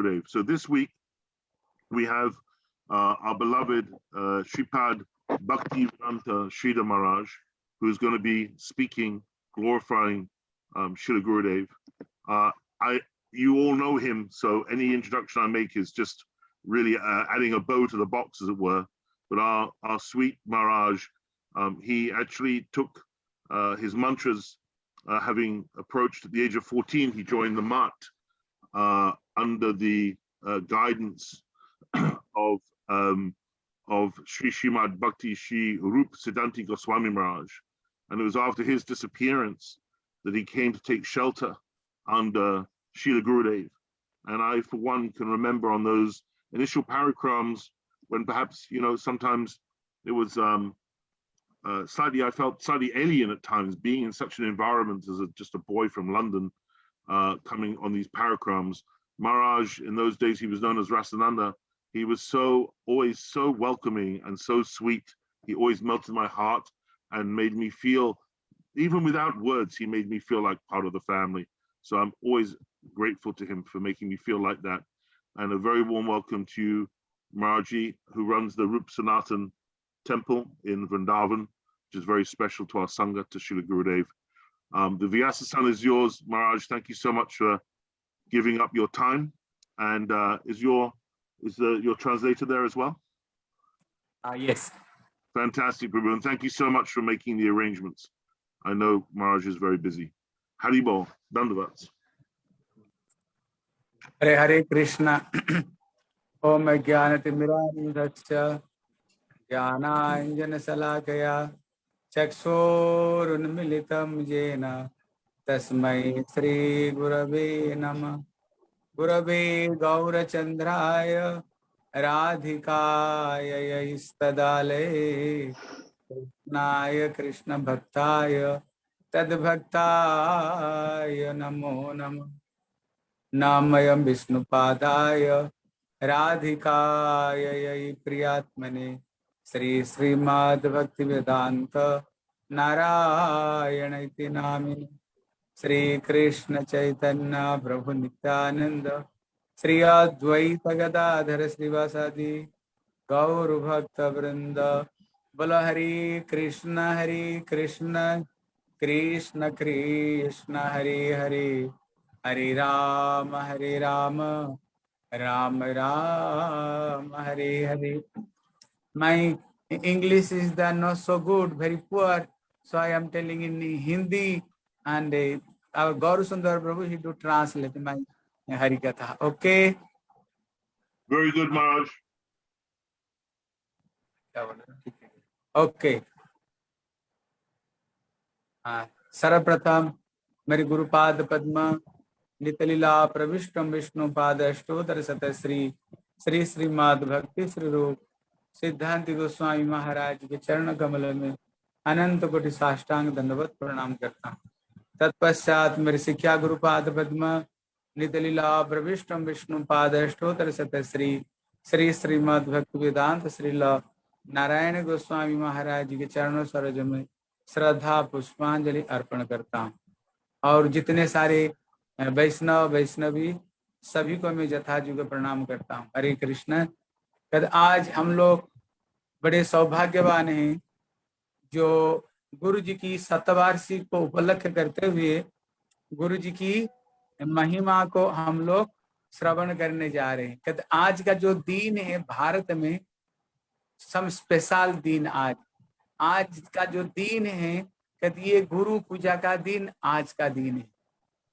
Gurudev. So this week we have uh, our beloved uh, Shripad Bhakti Vedanta Sridhar Maharaj, who's going to be speaking, glorifying um, Gurudev. Uh, I, you all know him, so any introduction I make is just really uh, adding a bow to the box, as it were. But our, our sweet Maharaj, um, he actually took uh, his mantras, uh, having approached at the age of 14, he joined the Mat uh, under the uh, guidance of um, of Sri Shrimad Bhakti Sri Rup Siddhanti Goswami Maharaj. And it was after his disappearance that he came to take shelter under Srila Gurudev. And I, for one, can remember on those initial parikrams when perhaps, you know, sometimes it was um, uh, slightly, I felt slightly alien at times being in such an environment as a, just a boy from London uh, coming on these parikrams. Maharaj, in those days, he was known as Rasananda. He was so, always so welcoming and so sweet. He always melted my heart and made me feel, even without words, he made me feel like part of the family. So I'm always grateful to him for making me feel like that. And a very warm welcome to you, Marji, who runs the Rup Sanatan temple in Vrindavan, which is very special to our Sangha, to Srila Gurudev. Um, the Vyasa is yours, Maharaj. Thank you so much for giving up your time. And uh, is your is the, your translator there as well? Uh, yes. Fantastic, Prabhu. And thank you so much for making the arrangements. I know Maharaj is very busy. Haribol, Dandavats. Hare Hare Krishna. Om Jnanatimirandhasya Jnanaanjana Salakaya Tasmai Sri Gurave Namah गुरवे गौरचन्द्राय राधिकाय स्तदालये कृष्णाय कृष्णभक्ताय, तद्भक्ताय नमो नमः। नामयं विष्णुपादाय, राधिकाय प्रियात्मने। श्री श्रीमद्भक्तिवेदान्त नारायण इति नामिनि श्री कृष्ण चैतन्य प्रभु नित्यानंद श्री अद्वैत गदाधर श्रीवासादि गौर भक्त वृंद बोल Hari Krishna Hari Krishna. Krishna Krishna, Hari Hari. Hari Ram Hari Ram. Ram Ram, Hari Hari. My english is the not so good very poor so i am telling in hindi and uh, our Gauru Sundar Prabhu, he do translate my Harikatha. Okay. Very good, Maharaj. Okay. Uh, सर्वप्रथम मेरे गुरुपाद पद्म नितलीला प्रविष्टम विष्णु पाद अष्टोतर सत श्री श्री श्रीमाद भक्ति श्री रूप सिद्धांत गोस्वामी महाराज के चरण कमल में अनंत कोटि साष्टांग दंडवत प्रणाम करता हूँ। तत्पश्चात मेरे शिक्षा गुरुपाद पद्म, नितलीला प्रविष्टम विष्णु पाद अष्टोतर सत श्री श्री श्रीमद भक्ति वेदांत श्री नारायण गोस्वामी महाराज के चरणों सरोज में श्रद्धा पुष्पांजलि अर्पण करता हूँ। और जितने सारे वैष्णव, वैष्णवी सभी को मैं यथाजुग प्रणाम करता हूँ। हरे कृष्ण कद आज हम लोग बड़े सौभाग्यवान हैं जो गुरु जी की शतवार्षिकी को उपलक्ष करते हुए गुरु जी की महिमा को हम लोग श्रवण करने जा रहे हैं। कहते आज का जो दिन है भारत में, सम स्पेशल दिन आज। आज का जो दिन है कहते ये गुरु पूजा का दिन आज का दिन है।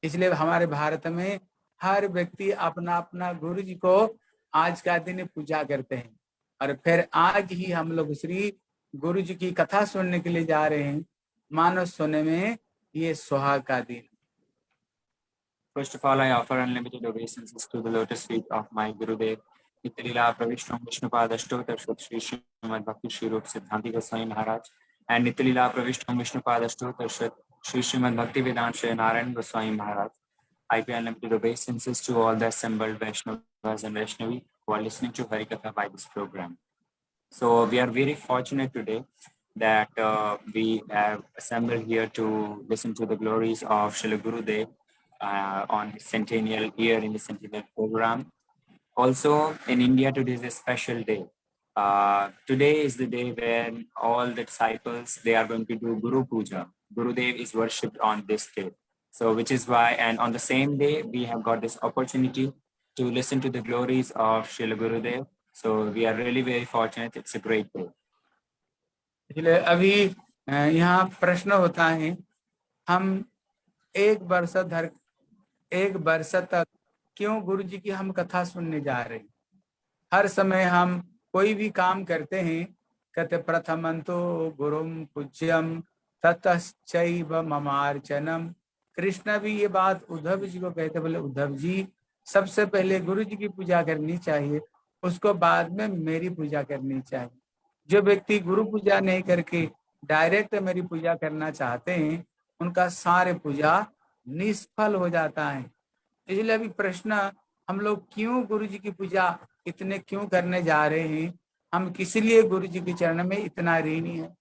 इसलिए हमारे भारत में हर व्यक्ति अपना अपना गुरु जी को आज का दिन पूजा करते हैं और फिर आज ही हम लोग श्री गुरु जी की कथा सुनने के लिए जा रहे हैं मानव सोने में ये सुहाग का दिन First of all, I offer unlimited obeisances to the lotus feet of my Gurudev, Nityalila Pravishnu Vishnupada Ashtotar Shri Srimad Bhakti Shri Rup Siddhanti Goswami Maharaj, and Nityalila Pravishnu Vishnupada Ashtotar Shri Srimad Bhakti Vedant Shri Narayan Goswami Maharaj. I pay unlimited obeisances to all the assembled Vaishnavas and Vaishnavi who are listening to Harikatha by this program. So we are very fortunate today that uh, we have assembled here to listen to the glories of Srila Gurudev uh, on his centennial year in the centennial program. Also, in India, today is a special day. Uh, today is the day when all the disciples they are going to do Guru Puja. Gurudev is worshipped on this day. So, which is why, and on the same day, we have got this opportunity to listen to the glories of Srila Gurudev. So, we are really very fortunate. It's a great day. इसलिए अभी यहाँ प्रश्न होता है हम एक वर्ष धर एक वर्ष तक क्यों गुरु जी की हम कथा सुनने जा रहे हैं हर समय हम कोई भी काम करते हैं कहते प्रथमंतो गुरुम पूज्यम ततश्चैव ममार्चनम कृष्ण भी ये बात उद्धव जी को कहते बोले उद्धव जी सबसे पहले गुरु जी की पूजा करनी चाहिए, उसको बाद में मेरी पूजा करनी चाहिए। जो व्यक्ति गुरु पूजा नहीं करके डायरेक्ट मेरी पूजा करना चाहते हैं, उनका सारे पूजा निष्फल हो जाता है। इसलिए अभी प्रश्न, हम लोग क्यों गुरु जी की पूजा इतने क्यों करने जा रहे हैं? हम किस लिए गुरु जी के चरण में इतना ऋणी है?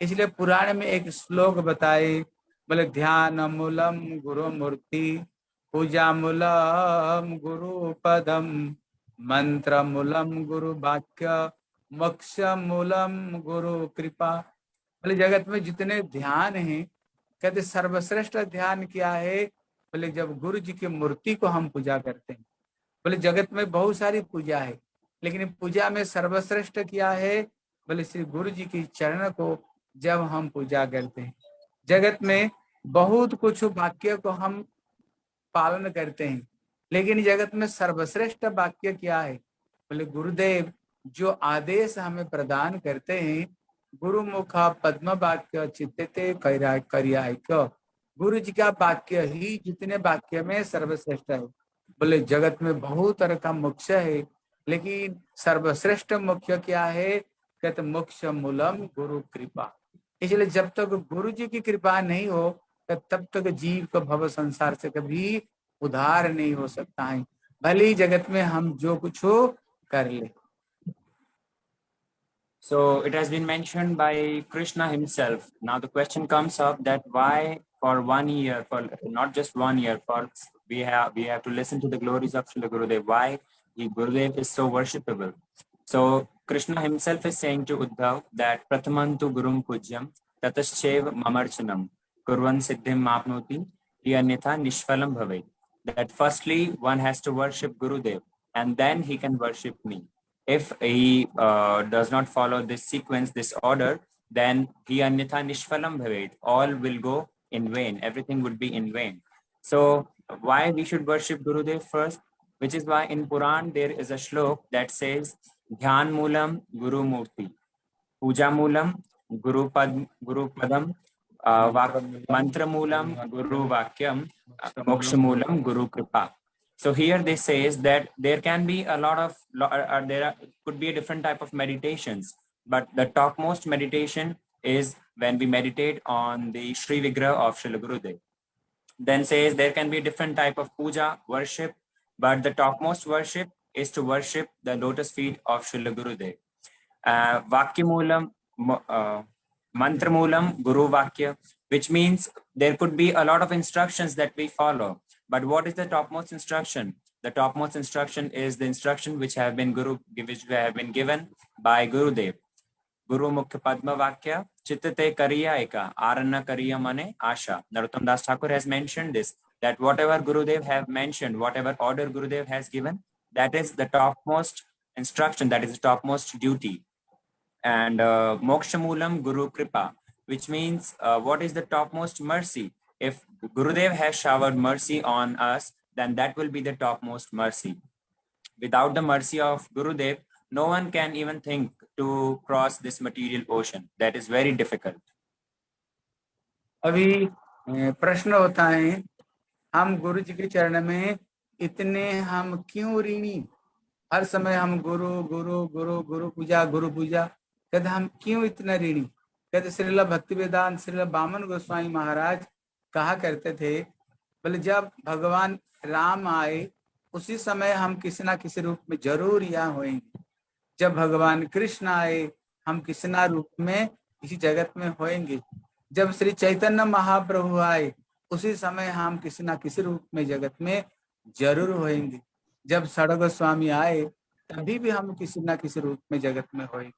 इसलिए पुराण में एक श्लोक बताए, बोले ध्यान मूलम गुरु मूर्ति पूजा मूलम गुरु पदम मंत्र मूलम गुरु वाक्य मोक्ष मूलम गुरु कृपा बोले, जगत में जितने ध्यान हैं, कहते सर्वश्रेष्ठ ध्यान क्या है? बोले, जब गुरु जी की मूर्ति को हम पूजा करते हैं। बोले, जगत में बहुत सारी पूजा है, लेकिन पूजा में सर्वश्रेष्ठ क्या है? बोले, श्री गुरु जी की चरण को जब हम पूजा करते हैं। जगत में बहुत कुछ वाक्य को हम पालन करते हैं। लेकिन जगत में सर्वश्रेष्ठ वाक्य क्या है? बोले, गुरुदेव, जो आदेश हमें प्रदान करते हैं गुरु मुखा पद्म वाक्य चित्ते करिया गुरु जी का वाक्य ही जितने वाक्य में सर्वश्रेष्ठ है। बोले, जगत में बहुत तरह का मोक्ष है, लेकिन सर्वश्रेष्ठ मुख्य क्या है? कहते, मोक्ष मूलम गुरु कृपा। इसलिए जब तक गुरु जी की कृपा नहीं हो तब तक जीव को भव संसार से कभी उधार नहीं हो सकता है भले ही जगत में हम जो कुछ हो कर ले So it has been mentioned by Krishna himself. Now the question comes up that why for one year, for not just one year, for we have we have to listen to the glories of Srila Gurudev. Why he Gurudev is so worshipable. So Krishna himself is saying to Uddhav that Prathamantu Gurum Pujyam Tataschev Mamarchanam Kurvan Siddhim Mapnoti Nishfalam. That firstly one has to worship Gurudev and then he can worship me if he uh, does not follow this sequence, this order, then he anyatha nishphalam bhavet. All will go in vain. Everything would be in vain. So why we should worship Gurudev first? Which is why in Puran there is a shlok that says Dhyan Moolam Guru Murti. Puja Moolam Guru Pad Guru Padam uh, Mantra Moolam Guru Vakyam Moksha Moolam Guru Kripa. So here they says that there can be a lot of, uh, there are, could be a different type of meditations, but the topmost meditation is when we meditate on the Sri Vigraha of Srila Gurudev. Then says there can be different type of puja, worship, but the topmost worship is to worship the lotus feet of Srila Gurudev. Uh, Vakyamulam, uh, Mantramulam, Guru Vakya, which means there could be a lot of instructions that we follow but what is the topmost instruction? The topmost instruction is the instruction which have been Guru, which have been given by Gurudev. Guru Mukhya Padma Vakya, Chittate Kariya Eka, Aranna Kariya Mane Asha. Narottam Das Thakur has mentioned this, that whatever Gurudev have mentioned, whatever order Gurudev has given, that is the topmost instruction, that is the topmost duty. And uh, Moksha Moolam Guru Kripa, which means uh, what is the topmost mercy? if Gurudev has showered mercy on us, then that will be the topmost mercy. Without the mercy of Gurudev, no one can even think to cross this material ocean. That is very difficult. अभी प्रश्न होता है हम गुरु जी के चरण में इतने हम क्यों ऋणी हर समय हम गुरु गुरु गुरु गुरु पूजा गुरु पूजा कहते हम क्यों इतना ऋणी? कहते श्रीला भक्ति वेदांत श्रीला बामन गोस्वामी महाराज कहा करते थे, बोले, जब भगवान राम आए, उसी समय हम किसी ना किसी रूप में ज़रूर यहाँ होएँगे। जब भगवान कृष्ण आए, हम किसी ना रूप में इसी जगत में होएँगे। जब श्री चैतन्य महाप्रभु आए, उसी समय हम किसी ना किसी रूप में जगत में ज़रूर होएँगे। जब सड़ गोस्वामी आए, तभी भी हम किसी ना किसी रूप में जगत में होए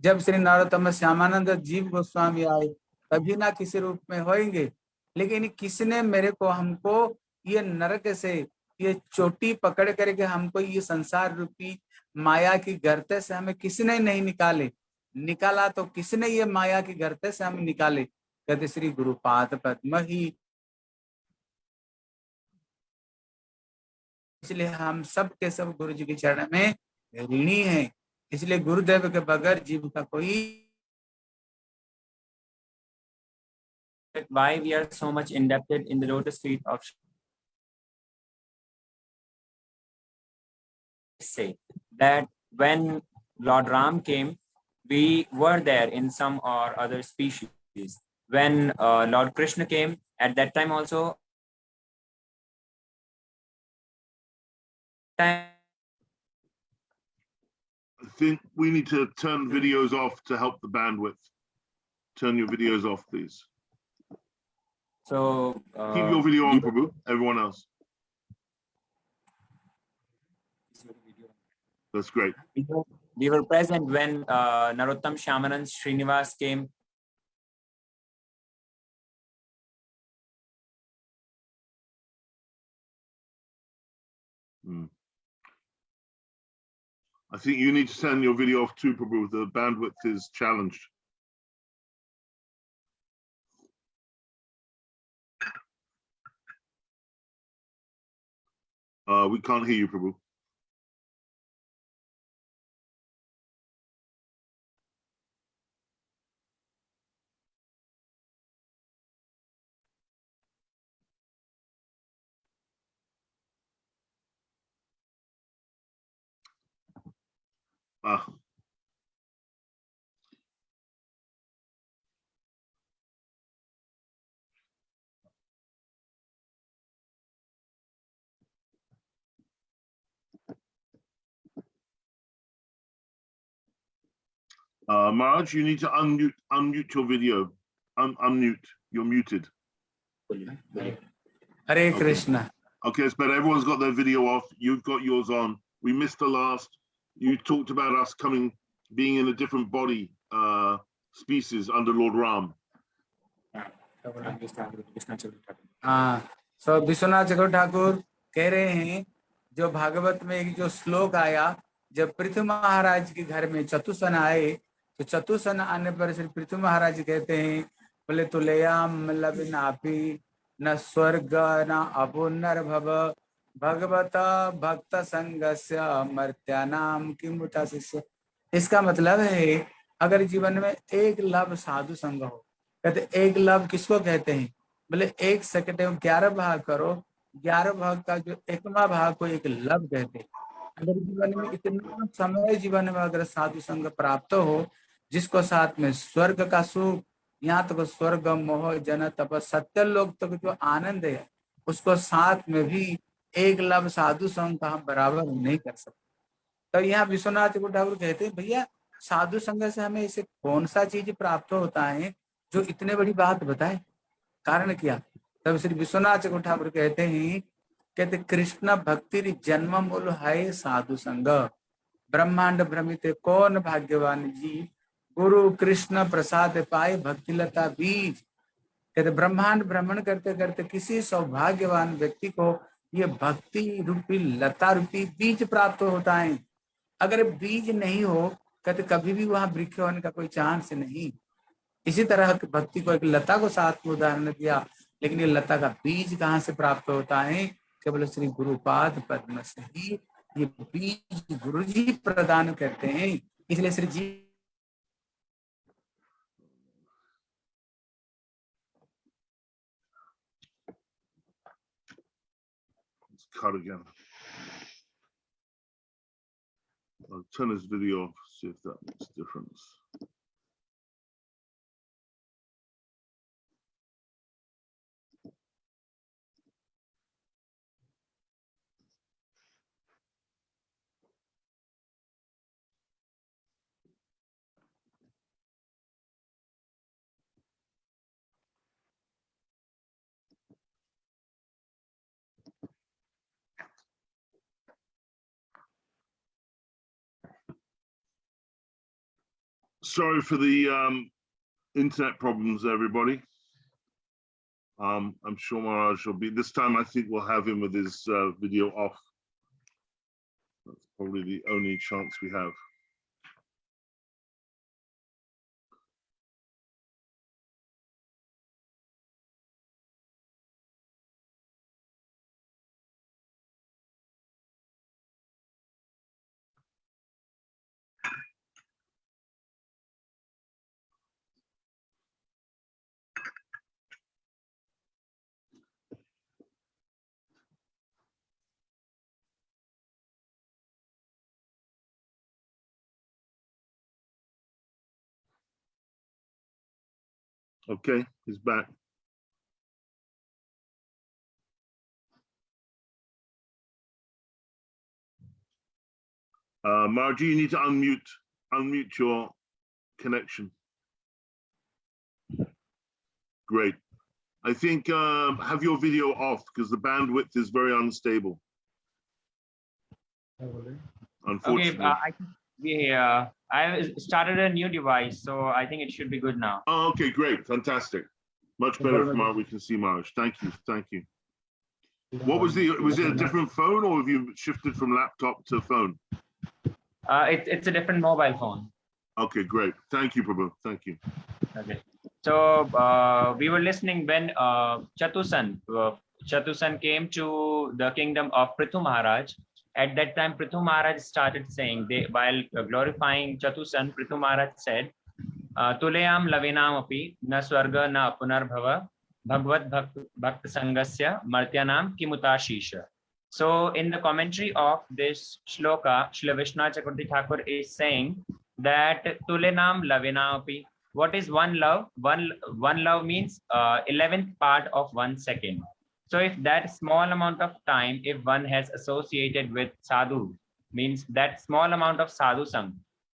जब श्री नरोत्तम श्यामानंद जीव गोस्वामी आए तभी ना किसी रूप में होएँगे। लेकिन किसने मेरे को, हमको ये नरक से, ये चोटी पकड़ करके हमको ये संसार रूपी माया की गर्ते से हमें किसने नहीं निकाले? निकाला तो किसने ये माया की गर्ते से हमें निकाले? कहते श्री गुरुपाद पद्म ही। इसलिए हम सब के सब गुरु जी के चरण में ऋणी हैं। इसलिए गुरुदेव के बगैर जीव का कोई why we are so much indebted in the lotus feet of say that when Lord Ram came, we were there in some or other species. When uh, Lord Krishna came, at that time also, time I think we need to turn videos off to help the bandwidth. Turn your videos off, please. so Keep uh, your video on, Prabhu, everyone else. That's great. we were, present when uh, Narottam Shyamanand Srinivas came I think you need to turn your video off too, Prabhu. The bandwidth is challenged. Uh, we can't hear you, Prabhu. Uh, Marge, you need to unmute unmute your video. Un unmute. You're muted. Hare okay. Krishna. Okay, it's better. Everyone's got their video off. You've got yours on. We missed the last You talked about us coming, being in a different body, uh, species under Lord Ram. हाँ सो विश्वनाथ चक्र ठाकुर कह रहे हैं जो भागवत में एक जो श्लोक आया जब पृथ्वी महाराज के घर में चतुसन आए तो चतुसन आने पर श्री पृथ्वी महाराज कहते हैं बोले तुलयाम लबिनापी न स्वर्ग न अपुनर भव भगवत भक्त संगस्य मर्त्यानाम किमुता शिष्य? इसका मतलब है, अगर जीवन में एक लव साधु संग हो, कहते एक लव किसको कहते हैं? बोले, एक सेकंड में ग्यारह भाग करो, ग्यारह भाग का जो एकवा भाग को एक लव कहते हैं। अगर जीवन में इतना समय जीवन में अगर साधु संग प्राप्त हो, जिसको साथ में स्वर्ग का सुख, यहाँ तक स्वर्ग, मोह, जन, तप, सत्य लोग तक जो आनंद है, उसको साथ में भी एक लव साधु संग का हम बराबर नहीं कर सकते। तो यहाँ विश्वनाथ ठाकुर ठाकुर कहते हैं, भैया, साधु संग से हमें इसे कौन सा चीज़ प्राप्त होता है जो इतने बड़ी बात बताए? कारण क्या? तब श्री विश्वनाथ चक्रवर्ती ठाकुर कहते हैं, कहते, कृष्ण भक्ति जन्म मूल है साधु संग ब्रह्मांड भ्रमित कौन भाग्यवान जी गुरु कृष्ण प्रसाद पाए भक्ति लता बीज। कहते, ब्रह्मांड भ्रमण करते करते किसी सौभाग्यवान व्यक्ति को ये भक्ति रूपी, लता रूपी बीज प्राप्त होता है। अगर बीज नहीं हो कहते कभी भी वहाँ वृक्ष होने का कोई चांस नहीं। इसी तरह भक्ति को एक लता को साथ में उदाहरण दिया, लेकिन ये लता का बीज कहाँ से प्राप्त होता है? केवल श्री गुरुपाद पद्म से ही ये बीज गुरु जी प्रदान करते हैं। इसलिए श्री जी Again. I'll turn this video off, see if that makes a difference. Sorry for the um, internet problems, everybody. Um, I'm sure Maharaj will be, this time I think we'll have him with his uh, video off. That's probably the only chance we have. Okay, he's back. Uh, Margie, you need to unmute, unmute your connection. Great. I think um, have your video off because the bandwidth is very unstable, Okay, unfortunately. uh, I uh, I started a new device, so I think it should be good now. Oh, okay, great, fantastic. Much better from our, we can see Marge. Thank you, thank you. What was the, was it a different phone or have you shifted from laptop to phone? Uh, it, it's a different mobile phone. Okay, great. Thank you, Prabhu. Thank you. Okay. So uh, we were listening when uh, Chatusan, uh, Chatusan came to the kingdom of Prithu Maharaj. At that time, Prithu Maharaj started saying, they, while glorifying Chatusan, Prithu Maharaj said, uh, Tuleyam lavinam api na swarga na punarbhava bhagavad bhakt, bhakt sangasya martyanam kimutashisha. So in the commentary of this shloka, Srila Vishnu Chakravarti Thakur is saying that Tulenam lavinam api what is one love one one love means uh, 11th part of one second so if that small amount of time if one has associated with sadhu means that small amount of sadhu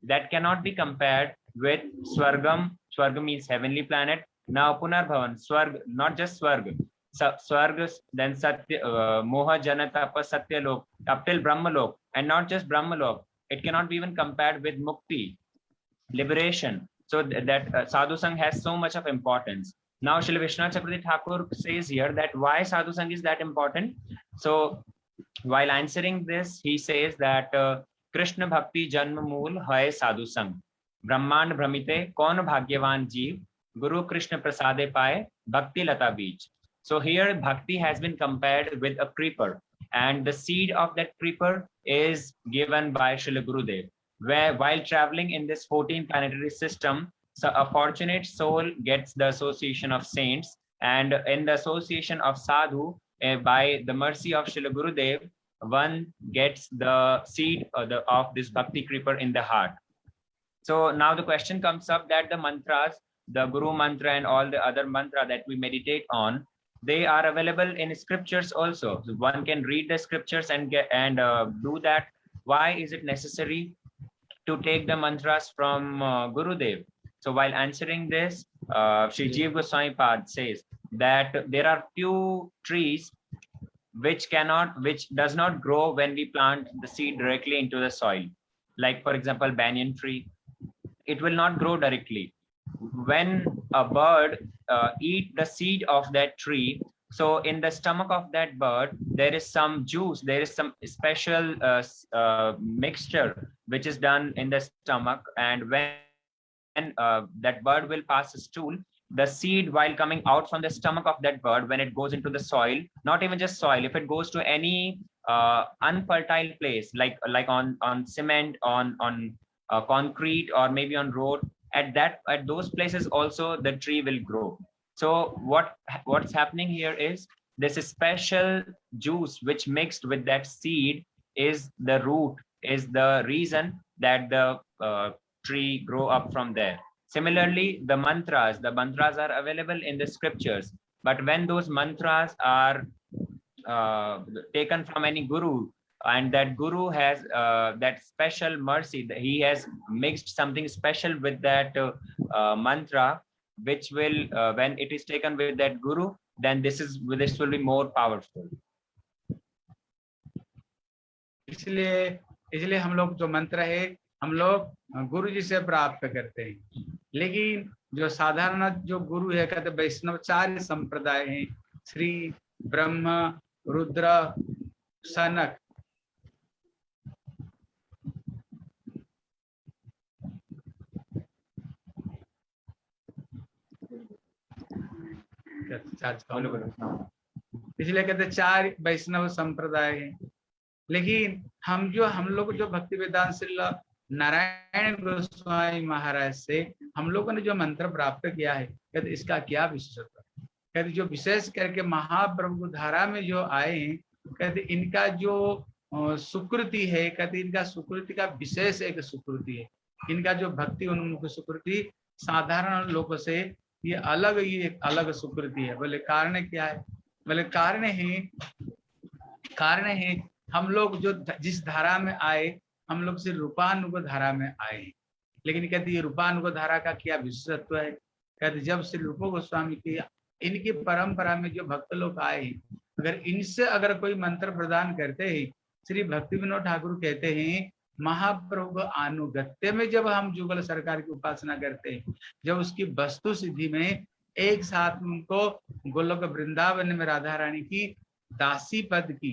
that cannot be compared with swargam. Swargam means heavenly planet. Now punarbhavan swarg not just swarg. Swarg then satya uh, moha janatapa satya lok up till brahma lok and not just brahma lok. It cannot be even compared with mukti liberation. So th- that uh, sadhu sang has so much of importance now Shri Vishnu Chakravarti Thakur says here that why sadhu sang is that important? So while answering this he says that uh, krishna bhakti janma mool hai sadhu brahmand brahmite kaun bhagyavan jeev guru krishna prasade paye bhakti lata beach so here bhakti has been compared with a creeper. And the seed of that creeper is given by Srila Gurudev. Where while traveling in this 14 planetary system so a fortunate soul gets the association of saints and in the association of sadhu eh, by the mercy of Srila Gurudev one gets the seed of, the, of this bhakti creeper in the heart. So now the question comes up that the mantras the guru mantra and all the other mantra that we meditate on they are available in scriptures also. So one can read the scriptures and get and uh, do that. Why is it necessary to take the mantras from uh, Gurudev. So while answering this, uh, Sri Jeev Goswami Pad says that there are few trees which cannot, which does not grow when we plant the seed directly into the soil. Like for example, banyan tree, it will not grow directly. When a bird uh, eat the seed of that tree, so in the stomach of that bird, there is some juice, there is some special uh, uh, mixture which is done in the stomach and when uh, that bird will pass stool the seed while coming out from the stomach of that bird when it goes into the soil not even just soil if it goes to any uh, unfertile place like like on on cement on on uh, concrete or maybe on road at that at those places also the tree will grow. So what what's happening here is this special juice which mixed with that seed is the root is the reason that the uh, tree grow up from there similarly the mantras the mantras are available in the scriptures but when those mantras are uh, taken from any guru and that guru has uh, that special mercy that he has mixed something special with that uh, uh, mantra which will uh, when it is taken with that guru then this is this will be more powerful इसलिए इसलिए हम लोग जो मंत्र है हम लोग गुरु जी से प्राप्त करते हैं लेकिन जो साधारण जो गुरु है, कहते वैष्णवचार्य संप्रदाय है, श्री ब्रह्म, रुद्र, सनक। इसलिए कहते चार वैष्णव संप्रदाय है लेकिन हम जो, हम लोग जो भक्ति वेदांत नारायण गोस्वामी महाराज से हम लोगों ने जो मंत्र प्राप्त किया है, कहते इसका क्या विशेषता? कहते जो विशेष करके महाप्रभु धारा में जो आए हैं, कहते इनका जो सुकृति है, कहते इनका सुकृति का विशेष एक सुकृति है। इनका जो भक्ति उन्मुख सुकृति साधारण लोगों से ये अलग ही एक अलग सुकृति है। बोले, कारण क्या है? बोले, कारण है कारण है हम लोग जो जिस धारा में आए हम लोग से रूपानुग धारा में आए हैं। लेकिन कहते ये रूपानुग धारा का क्या विशेषत्व है कहते जब श्री रूप गोस्वामी की इनकी परंपरा में जो भक्त लोग आए हैं, अगर इनसे अगर कोई मंत्र प्रदान करते हैं, श्री भक्ति विनोद ठाकुर कहते हैं, महाप्रभु अनुगत्य में जब हम जुगल सरकार की उपासना करते हैं, जब उसकी वस्तु सिद्धि में एक साथ उनको गोलोक वृंदावन में राधा रानी की दासी पद की,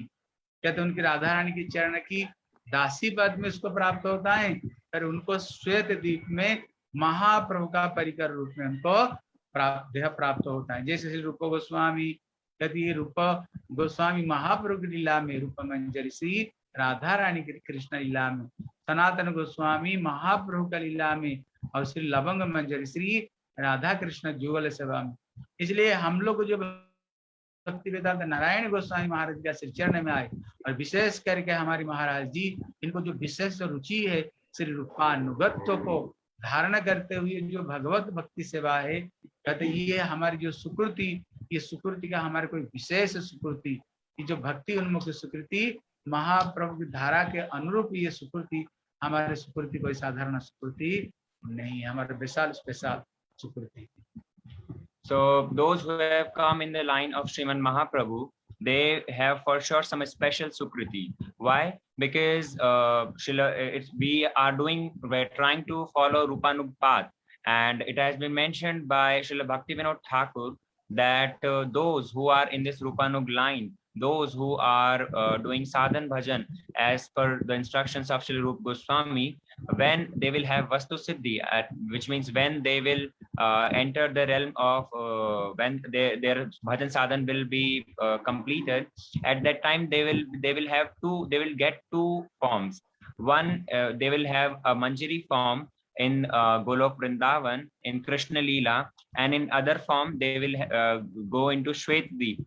कहते उनकी राधा रानी की चरण की दासी पद में उसको प्राप्त होता है पर उनको श्वेत द्वीप में महाप्रभु का परिकर रूप में उनको प्राप्त प्राप्त होता है। जैसे श्री रूप गोस्वामी है रूप गोस्वामी महाप्रभु की लीला में रूप मंजरी श्री राधा रानी की कृष्ण लीला में, सनातन गोस्वामी महाप्रभु का लीला में और श्री लवंग मंजरी श्री राधा कृष्ण जुगल सेवा में। इसलिए हम लोग जो भक्ति वेदांत नारायण गोस्वामी महाराज का श्री चरण में आए और विशेष करके हमारी महाराज जी, इनको जो विशेष रुचि है श्री रूपानुगत्व को धारण करते हुए जो भगवत भक्ति सेवा है, कहते ये हमारी जो सुकृति, ये सुकृति का हमारे कोई विशेष सुकृति, ये जो भक्ति उन्मुख सुकृति, महाप्रभु की धारा के अनुरूप ये सुकृति, हमारे सुकृति कोई साधारण सुकृति नहीं हमारे विशाल, स्पेशल सुकृति So those who have come in the line of Sriman Mahaprabhu, they have for sure some special sukriti. Why? Because uh, it's, we are doing, we're trying to follow Rupanug path. And it has been mentioned by Srila Bhaktivinoda Thakur that uh, those who are in this Rupanug line, those who are uh, doing sadhan bhajan as per the instructions of Srila Rup Goswami, when they will have vastu siddhi at, which means when they will uh, enter the realm of uh, when they, their bhajan sadhan will be uh, completed at that time they will they will have two they will get two forms. One uh, they will have a manjari form in uh, golok vrindavan in krishna Lila, and in other form they will uh, go into shwetdeep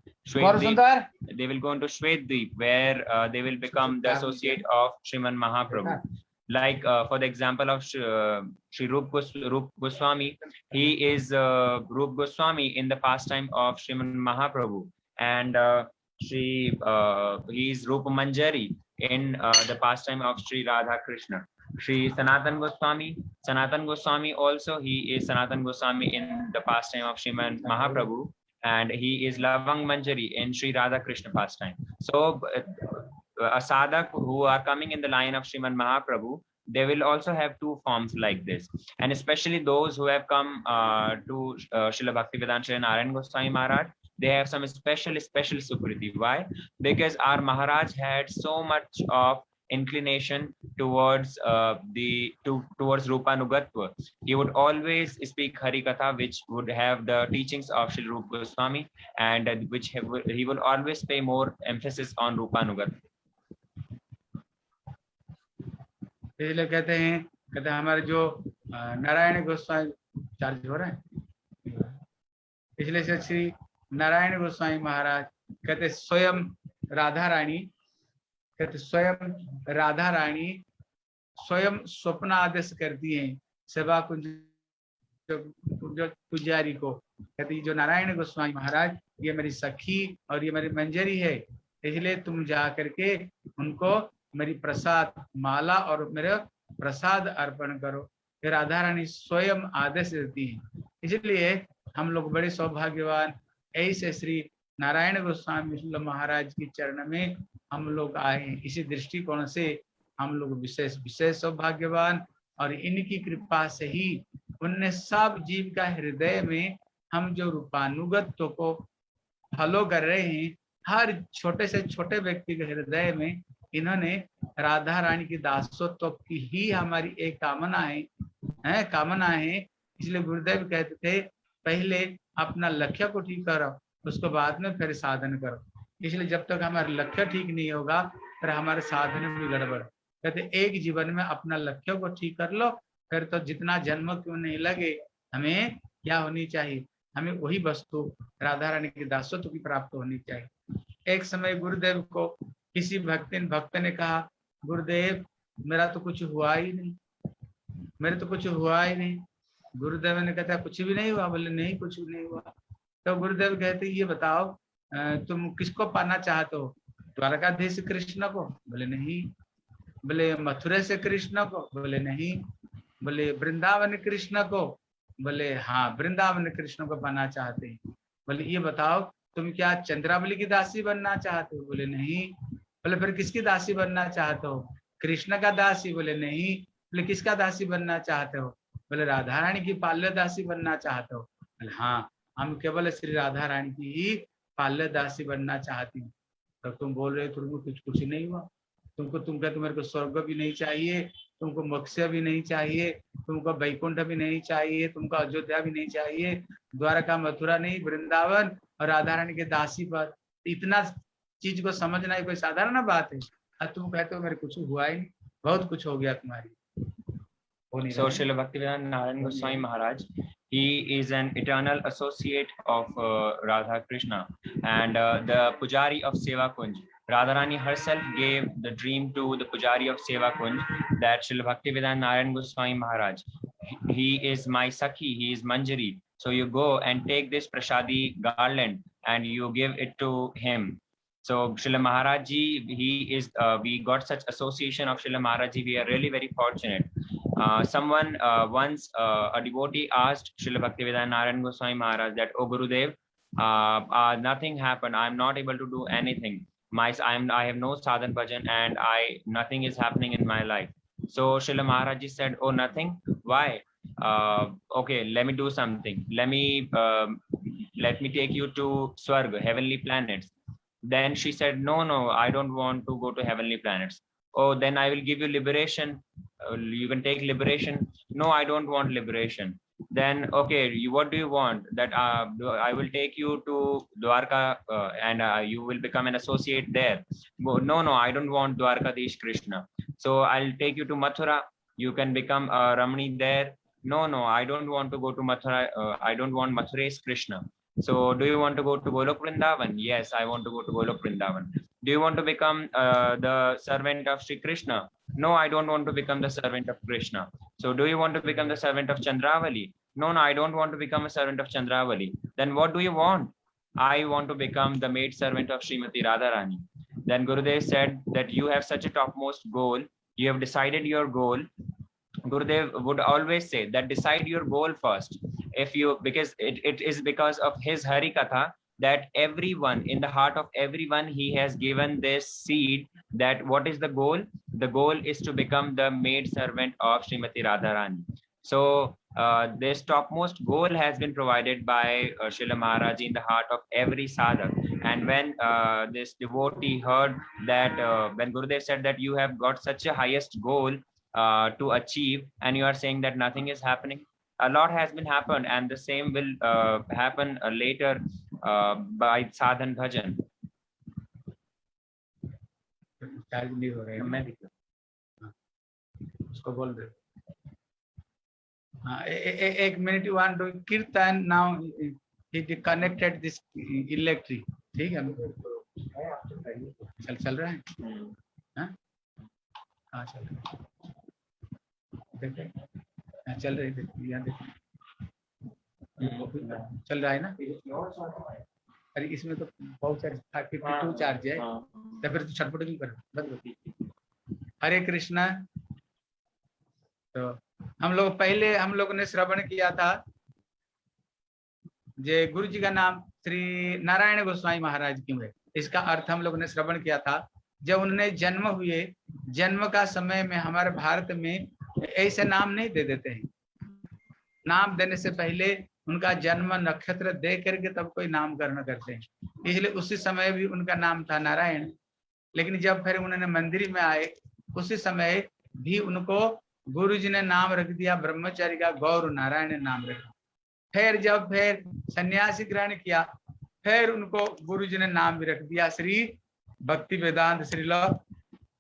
they will go into Shwetdeep where they will become the associate of Shriman Mahaprabhu like uh, for the example of Sh- uh, Rup, Gos- Rup Goswami, he is uh, Rup Goswami in the pastime of Sriman Mahaprabhu, and uh, Shri uh, he is Rupa Manjari in uh, the pastime of Shri Radha Krishna. Shri Sanatan Goswami, Sanatan Goswami also he is Sanatan Goswami in the pastime of Sriman Mahaprabhu, and he is Lavang Manjari in Shri Radha Krishna pastime. So uh, a sadhak who are coming in the line of Sriman Mahaprabhu, they will also have two forms like this. And especially those who have come uh, to uh, Srila Bhaktivedanta Narayan Goswami Maharaj, they have some special, special sukriti. Why? Because our Maharaj had so much of inclination towards uh, the to towards Rupanugatva. He would always speak Hari Katha, which would have the teachings of Sri Rupa Goswami, and uh, which have, he will always pay more emphasis on Rupanugatva. इसलिए कहते हैं कहते हैं हमारे जो Narayan Goswami, charge हो रहे हैं? इसलिए से श्री नारायण गोस्वामी महाराज कहते स्वयं राधा रानी कहते स्वयं राधा रानी स्वयं स्वप्न आदेश करती हैं सेवा कुंज पुजारी को। कहती जो नारायण गोस्वामी महाराज, ये मेरी सखी और ये मेरी मंजरी है, इसलिए तुम जा करके उनको मेरी प्रसाद माला और मेरा प्रसाद अर्पण करो। फिर राधा रानी स्वयं आदेश देती है। इसलिए हम लोग बड़े सौभाग्यवान ऐसे श्री नारायण गोस्वामी महाराज की चरण में हम लोग आए हैं। इसी दृष्टिकोण से हम लोग विशेष विशेष सौभाग्यवान और इनकी कृपा से ही उनने सब जीव का हृदय में हम जो रूपानुगत्व को फॉलो कर रहे हैं, हर छोटे से छोटे व्यक्ति के हृदय में इन्होंने राधा रानी की दासत्व की ही हमारी एक कामना है, है कामना है। इसलिए गुरुदेव कहते थे पहले अपना लक्ष्य को ठीक करो उसके बाद में फिर साधन करो। इसलिए जब तक हमारा लक्ष्य ठीक नहीं होगा फिर हमारे साधन में गड़बड़। कहते एक जीवन में अपना लक्ष्य को ठीक कर लो फिर तो जितना जन्म क्यों नहीं लगे हमें क्या होनी चाहिए? हमें वही वस्तु राधा रानी की दासत्व की प्राप्त होनी चाहिए। एक समय गुरुदेव को किसी भक्त भक्त ने कहा, गुरुदेव, मेरा तो कुछ हुआ ही नहीं। मेरे तो कुछ हुआ ही नहीं। गुरुदेव ने कहता कुछ भी नहीं हुआ। बोले, नहीं, कुछ भी नहीं हुआ। तो गुरुदेव कहते, ये बताओ तुम किसको पाना चाहते हो? द्वारकाधीश कृष्ण को? बोले, नहीं। बोले मथुरा से कृष्ण को? बोले, नहीं। बोले, वृंदावन कृष्ण को? बोले हाँ वृंदावन कृष्ण को पाना चाहते हैं। बोले, ये बताओ, तुम क्या चंद्रावली की दासी बनना चाहते हो? बोले, नहीं। बोले, फिर किसकी दासी बनना चाहते हो? कृष्ण का दासी बोले, नहीं। बोले, किसका दासी बनना चाहते हो? बोले, राधा रानी की पाल्य दासी बनना चाहते हो। बोले हाँ हम केवल श्री राधा रानी की ही पाल्य दासी बनना चाहती हूँ। तो तुम बोल रहे हो, तुमको कुछ कुछ नहीं हुआ। तुमको तुम कहते मेरे को स्वर्ग भी नहीं चाहिए, तुमको मोक्ष भी नहीं चाहिए, तुमको वैकुंठ भी नहीं चाहिए, तुमको अयोध्या भी नहीं चाहिए, द्वारका मथुरा नहीं, वृंदावन और राधा रानी के दासी पर इतना चीज़ को समझना ही कोई साधारण बात है और तुम कहते हो मेरे कुछ हुआ ही नहीं बहुत कुछ हो गया तुम्हारी So Srila Bhaktivedanta Narayan Goswami Maharaj, he is an eternal associate of uh, Radha Krishna and uh, the Pujari of Seva Kunj. Radharani herself gave the dream to the Pujari of Seva Kunj that Srila Bhaktivedanta Narayan Goswami Maharaj, he is my Sakhi, he is Manjari. So you go and take this Prashadi garland and you give it to him. So Srila Maharaj ji, he is, uh, we got such association of Srila Maharaj ji, we are really very fortunate. Uh, someone uh, once, uh, a devotee asked Srila Bhaktivedanta Narayan Goswami Maharaj that, oh Gurudev, uh, nothing happened, I'm not able to do anything. My, I'm, I have no sadhan bhajan and I, nothing is happening in my life. So Srila Maharaj ji said, oh, nothing, why? Uh, okay, let me do something. Let me, um, let me take you to Swarga, heavenly planets. Then she said, no, no, I don't want to go to heavenly planets. Oh, then I will give you liberation. Uh, you can take liberation. No, I don't want liberation. Then, okay, you, what do you want? That uh, I will take you to Dwarka uh, and uh, you will become an associate there. No, no, I don't want Dwarkadish Krishna. So I'll take you to Mathura. You can become a Ramani there. No, no, I don't want to go to Mathura. Uh, I don't want Mathura's Krishna. So do you want to go to Golok Vrindavan? Yes, I want to go to Golok Vrindavan. Do you want to become uh, the servant of Sri Krishna? No, I don't want to become the servant of Krishna. So do you want to become the servant of Chandravali? No, no, I don't want to become a servant of Chandravali. Then what do you want? I want to become the maid servant of Srimati Radharani. Then Gurudev said that you have such a topmost goal. You have decided your goal. Gurudev would always say that decide your goal first. If you, because it, it is because of his Hari Katha that everyone in the heart of everyone he has given this seed that what is the goal? The goal is to become the maid servant of Srimati Radharani. So uh, this topmost goal has been provided by uh, Srila Maharaj in the heart of every sadhak. And when uh, this devotee heard that uh, when Gurudev said that you have got such a highest goal uh, to achieve and you are saying that nothing is happening a lot has been happened and the same will uh, happen uh, later uh, by sadhan bhajan charge नहीं हो रहा है मैं भी उसको बोल दे हाँ ए- ए- ए- एक minute one do kirtan now it connected this electric ठीक है चल चल रहा है हाँ हाँ चल रहा है देखे हाँ चल रही है यहाँ देखो। चल रहा है ना? अरे इसमें तो बहुत सारे फिफ्टी टू चार्ज है। तो फिर तो छटपट क्यों कर। हरे कृष्णा। तो हम लोग पहले हम लोग ने श्रवण किया था। जे गुरु जी का नाम श्री नारायण गोस्वामी महाराज क्यों है इसका अर्थ हम लोग ने श्रवण किया था। जब उन्होंने जन्म हुए जन्म का समय में हमारे भारत में ऐसे नाम नहीं दे देते हैं। नाम देने से पहले उनका जन्म नक्षत्र दे करके तब कोई नामकरण करते हैं। इसलिए उसी समय भी उनका नाम था नारायण। लेकिन जब फिर उन्होंने मंदिर में आए, उसी समय भी उनको गुरु जी ने नाम रख दिया, ब्रह्मचारी का गौर नारायण नाम रखा। फिर जब फिर सन्यासी ग्रहण किया, फिर उनको गुरु जी ने नाम भी रख दिया, श्री भक्ति वेदांत श्रील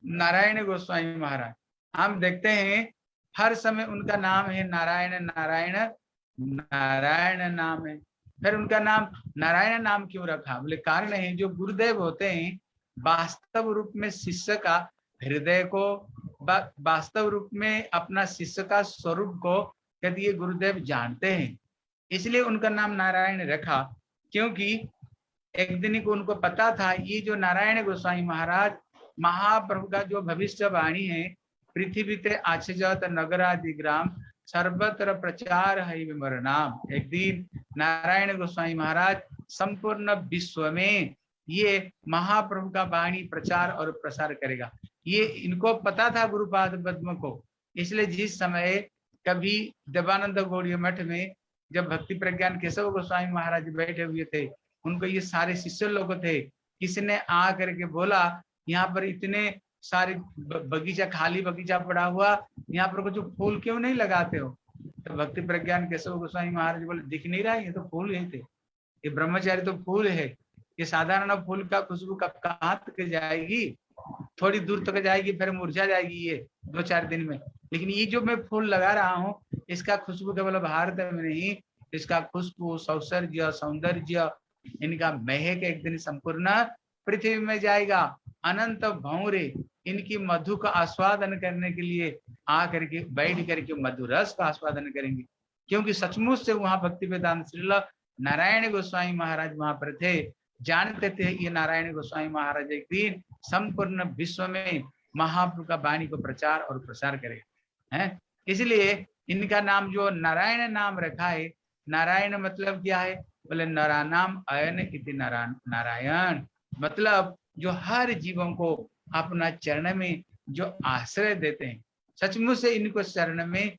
नारायण गोस्वामी महाराज। हम देखते हैं हर समय उनका नाम है नारायण नारायण नारायण नाम है। फिर उनका नाम नारायण नाम क्यों रखा? बोले, कारण है जो गुरुदेव होते हैं, वास्तव रूप में शिष्य का हृदय को वास्तव रूप में अपना शिष्य का स्वरूप को यदि ये गुरुदेव जानते हैं, इसलिए उनका नाम नारायण रखा। क्योंकि एक दिन को उनको पता था, ये जो नारायण गोस्वामी महाराज, महाप्रभु का जो भविष्यवाणी है पृथ्वी ते आचजत नगरादि ग्राम, सर्वत्र प्रचार है विमर नाम एक दिन नारायण गोस्वामी महाराज संपूर्ण विश्व में ये महाप्रभु का वाणी, प्रचार और प्रसार करेगा। ये इनको पता था गुरुपाद पद्म को, इसलिए जिस समय कभी देवानंद गौड़ी मठ में जब भक्ति प्रज्ञान केशव गोस्वामी महाराज बैठे हुए थे, उनको ये सारे शिष्य लोग थे किसी ने आ करके बोला, यहाँ पर इतने सारे बगीचा, खाली बगीचा पड़ा हुआ। यहाँ पर कुछ फूल क्यों नहीं लगाते हो? तो भक्ति प्रज्ञान केशव गोस्वामी महाराज बोले, दिख नहीं रहा ये तो फूल ही थे। ये ब्रह्मचारी तो फूल है। ये साधारण फूल का खुशबू कब कहाँ तक जाएगी? थोड़ी दूर तक जाएगी, फिर मुरझा जाएगी ये दो चार दिन में। लेकिन ये जो मैं फूल लगा रहा हूँ, इसका खुशबू केवल भारत में नहीं, इसका खुशबू सौसर्य सौंदर्य, इनका महक एक दिन संपूर्ण पृथ्वी में जाएगा। अनंत भौरे इनकी मधु का आस्वादन करने के लिए आ करके बैठ करके मधु रस का आस्वादन करेंगे। क्योंकि सचमुच से वहाँ भक्ति वेदांत श्रील नारायण गोस्वामी महाराज वहाँ पर थे। जानते थे ये नारायण गोस्वामी महाराज एक दिन संपूर्ण विश्व में महाप्रभु का वाणी को प्रचार और प्रसार करेगा है? इसलिए इनका नाम जो नारायण नाम रखा है, नारायण मतलब क्या है? बोले नाम अयन इति नारायण। मतलब जो हर जीवों को अपना चरण में जो आश्रय देते हैं, सचमुच से इनको चरण में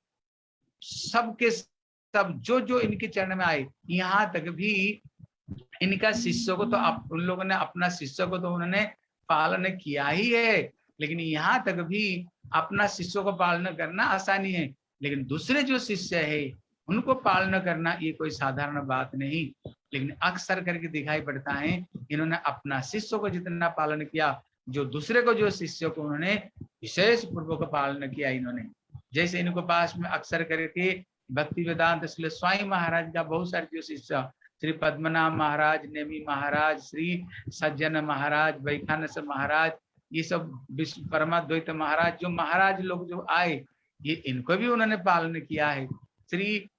सबके सब जो जो इनके चरण में आए, यहाँ तक भी इनका शिष्य को तो आप उन लोगों ने अपना शिष्य को तो उन्होंने पालन किया ही है, लेकिन यहाँ तक भी अपना शिष्य को पालन करना आसानी है, लेकिन दूसरे जो शिष्य है, उनको पालन करना ये कोई साधारण बात नहीं। लेकिन अक्सर करके दिखाई पड़ता है, इन्होंने अपना शिष्य को जितना पालन किया, जो दूसरे को, जो शिष्य को उन्होंने विशेष पूर्वक पालन किया इन्होंने। जैसे इनको पास में अक्सर करके भक्ति वेदांत इसलिए स्वामी महाराज का बहुत सारे जो शिष्य श्री पद्मनाभ महाराज, नेमी महाराज, श्री सज्जन महाराज, वैखानस महाराज, ये सब विश्व परमाद्वैत महाराज, जो महाराज लोग जो आए, ये इनको भी उन्होंने पालन किया है। श्री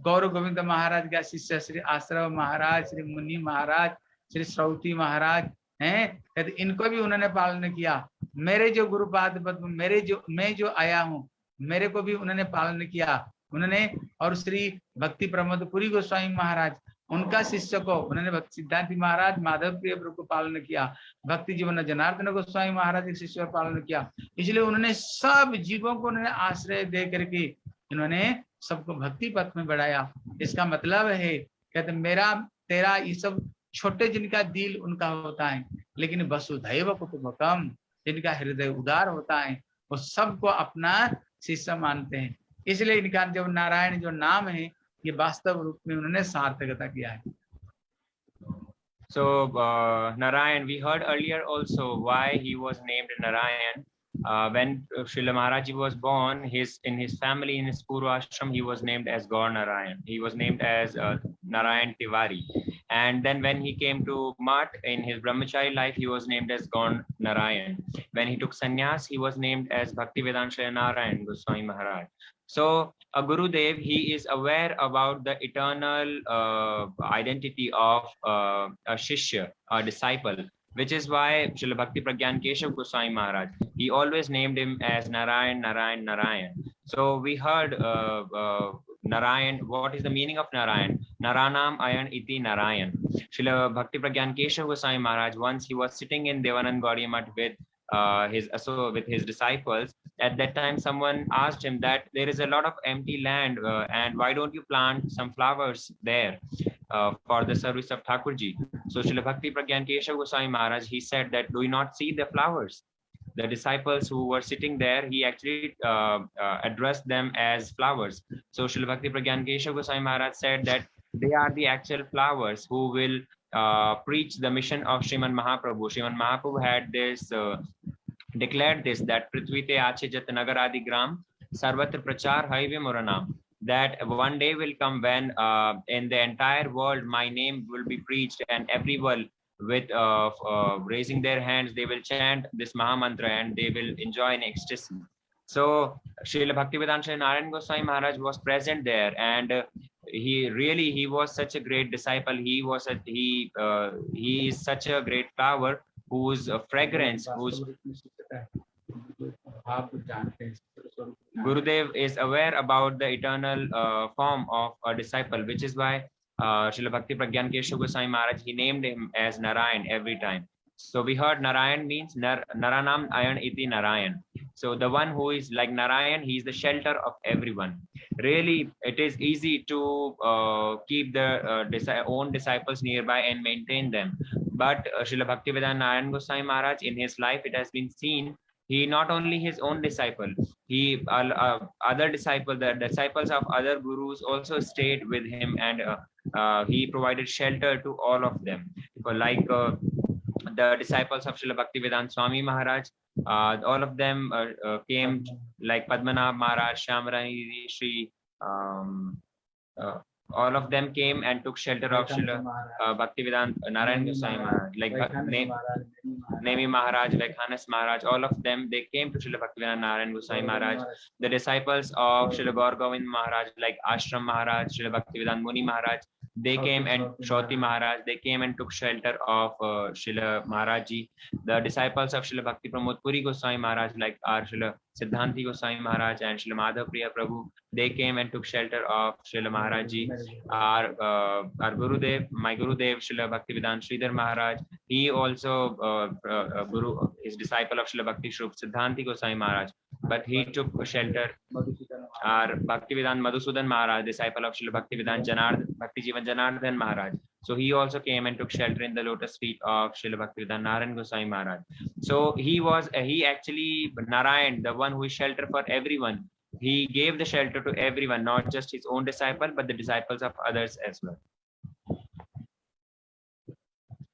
गौरव गोविंद महाराज का शिष्य श्री आश्रव महाराज, श्री मुनि महाराज, श्री श्रौती महाराज, हैं? कहते, इनको भी उन्होंने पालन किया। मेरे जो गुरुपाद पद्म मेरे जो, मैं जो आया हूँ, मेरे को भी उन्होंने पालन किया। उन्होंने, और श्री भक्ति प्रमोद पुरी गोस्वामी महाराज, उनका शिष्य को उन्होंने सिद्धांति महाराज, माधव प्रिय प्रभु को पालन किया। भक्ति जीवन जनार्दन गोस्वामी महाराज के शिष्य पालन किया। इसलिए उन्होंने सब जीवों को उन्होंने आश्रय दे करके इन्होंने सबको भक्ति पथ में बढ़ाया। इसका मतलब है कहते मेरा तेरा ये सब छोटे जिनका दिल उनका होता है लेकिन वसुधैव कुटुंबकम जिनका हृदय उदार होता है वो सबको अपना शिष्य मानते हैं। इसलिए इनका जो नारायण जो नाम है ये वास्तव रूप में उन्होंने सार्थकता किया है। So uh, Narayan, we heard earlier also why he was named Narayan. Uh, when Srila Maharaj was born, his in his family, in his Purva ashram, he was named as Gaur Narayan. He was named as uh, Narayan Tiwari. And then when he came to Mat in his brahmachari life, he was named as Gaur Narayan. When he took sannyas, he was named as Bhaktivedanta Narayan Goswami Maharaj. So a Gurudev, he is aware about the eternal uh, identity of uh, a Shishya, a disciple which is why Srila Bhakti Pragyan Keshav Goswami Maharaj, he always named him as Narayan, Narayan, Narayan. So we heard uh, uh, Narayan, what is the meaning of Narayan? Naranam Ayan Iti Narayan. Srila Bhakti Pragyan Keshav Goswami Maharaj, once he was sitting in Devanand Gaudiya with uh, his so with his disciples. At that time, someone asked him that there is a lot of empty land, uh, and why don't you plant some flowers there uh, for the service of Thakurji? So Srila Bhakti Pragyan Keshav Goswami Maharaj, he said that, do you not see the flowers? The disciples who were sitting there, he actually uh, uh, addressed them as flowers. So Srila Bhakti Pragyan Keshav Goswami Maharaj said that they are the actual flowers who will uh, preach the mission of Sriman Mahaprabhu. Sriman Mahaprabhu had this, uh, declared this, that Prithvi te ache jat nagaradi gram, sarvatra prachar haive moranam that one day will come when uh, in the entire world my name will be preached and everyone with uh, uh, raising their hands they will chant this maha mantra and they will enjoy in ecstasy so Srila Bhaktivedanta Narayan Goswami Maharaj was present there and he really he was such a great disciple he was a, he uh, he is such a great flower whose uh, fragrance whose Gurudev is aware about the eternal uh, form of a disciple, which is why uh, Srila Bhakti Pragyan Keshav Goswami Maharaj, he named him as Narayan every time. So we heard Narayan means Nar Naranam Ayan Iti Narayan. So the one who is like Narayan, he is the shelter of everyone. Really, it is easy to uh, keep the uh, own disciples nearby and maintain them. But uh, Srila Bhaktivedanta Narayan Goswami Maharaj, in his life, it has been seen he not only his own disciple he uh, uh, other disciple the disciples of other gurus also stayed with him and uh, uh, he provided shelter to all of them like uh, the disciples of Srila Bhaktivedanta Swami Maharaj uh, all of them uh, uh, came like Padmanabh Maharaj Shamrani Shri um, uh, all of them came and took shelter of Srila uh, Bhaktivedanta Narayan Goswami Maharaj like uh, name Nemi Maharaj, Vaikhanas Maharaj, all of them, they came to Srila Bhaktivedanta Narayan Goswami Maharaj. The disciples of Srila Gaur Govind Maharaj, like Ashram Maharaj, Srila Bhaktivedanta Muni Maharaj, they came and Shoti Maharaj, they came and took shelter of uh, Srila Maharaji. The disciples of Srila Bhakti Pramod Puri Goswami Maharaj, like our Srila Siddhanti Goswami Maharaj and Srila Madhav Priya Prabhu, they came and took shelter of Srila Maharaji. Our, uh, our Gurudev, my Gurudev, Srila Bhaktivedanta Sridhar Maharaj, he also uh, uh, uh, Guru, his disciple of Srila Bhakti Shrup Siddhanti Goswami Maharaj, but he took shelter. Our Bhaktivedanta Madhusudan Maharaj, disciple of Srila Bhaktivedanta Janard, Bhakti Jivan Janardhan Maharaj. So he also came and took shelter in the lotus feet of Srila Bhaktivedanta Narayan Goswami Maharaj. So he was, uh, he actually, Narayan, the one who is shelter for everyone, he gave the shelter to everyone, not just his own disciple, but the disciples of others as well.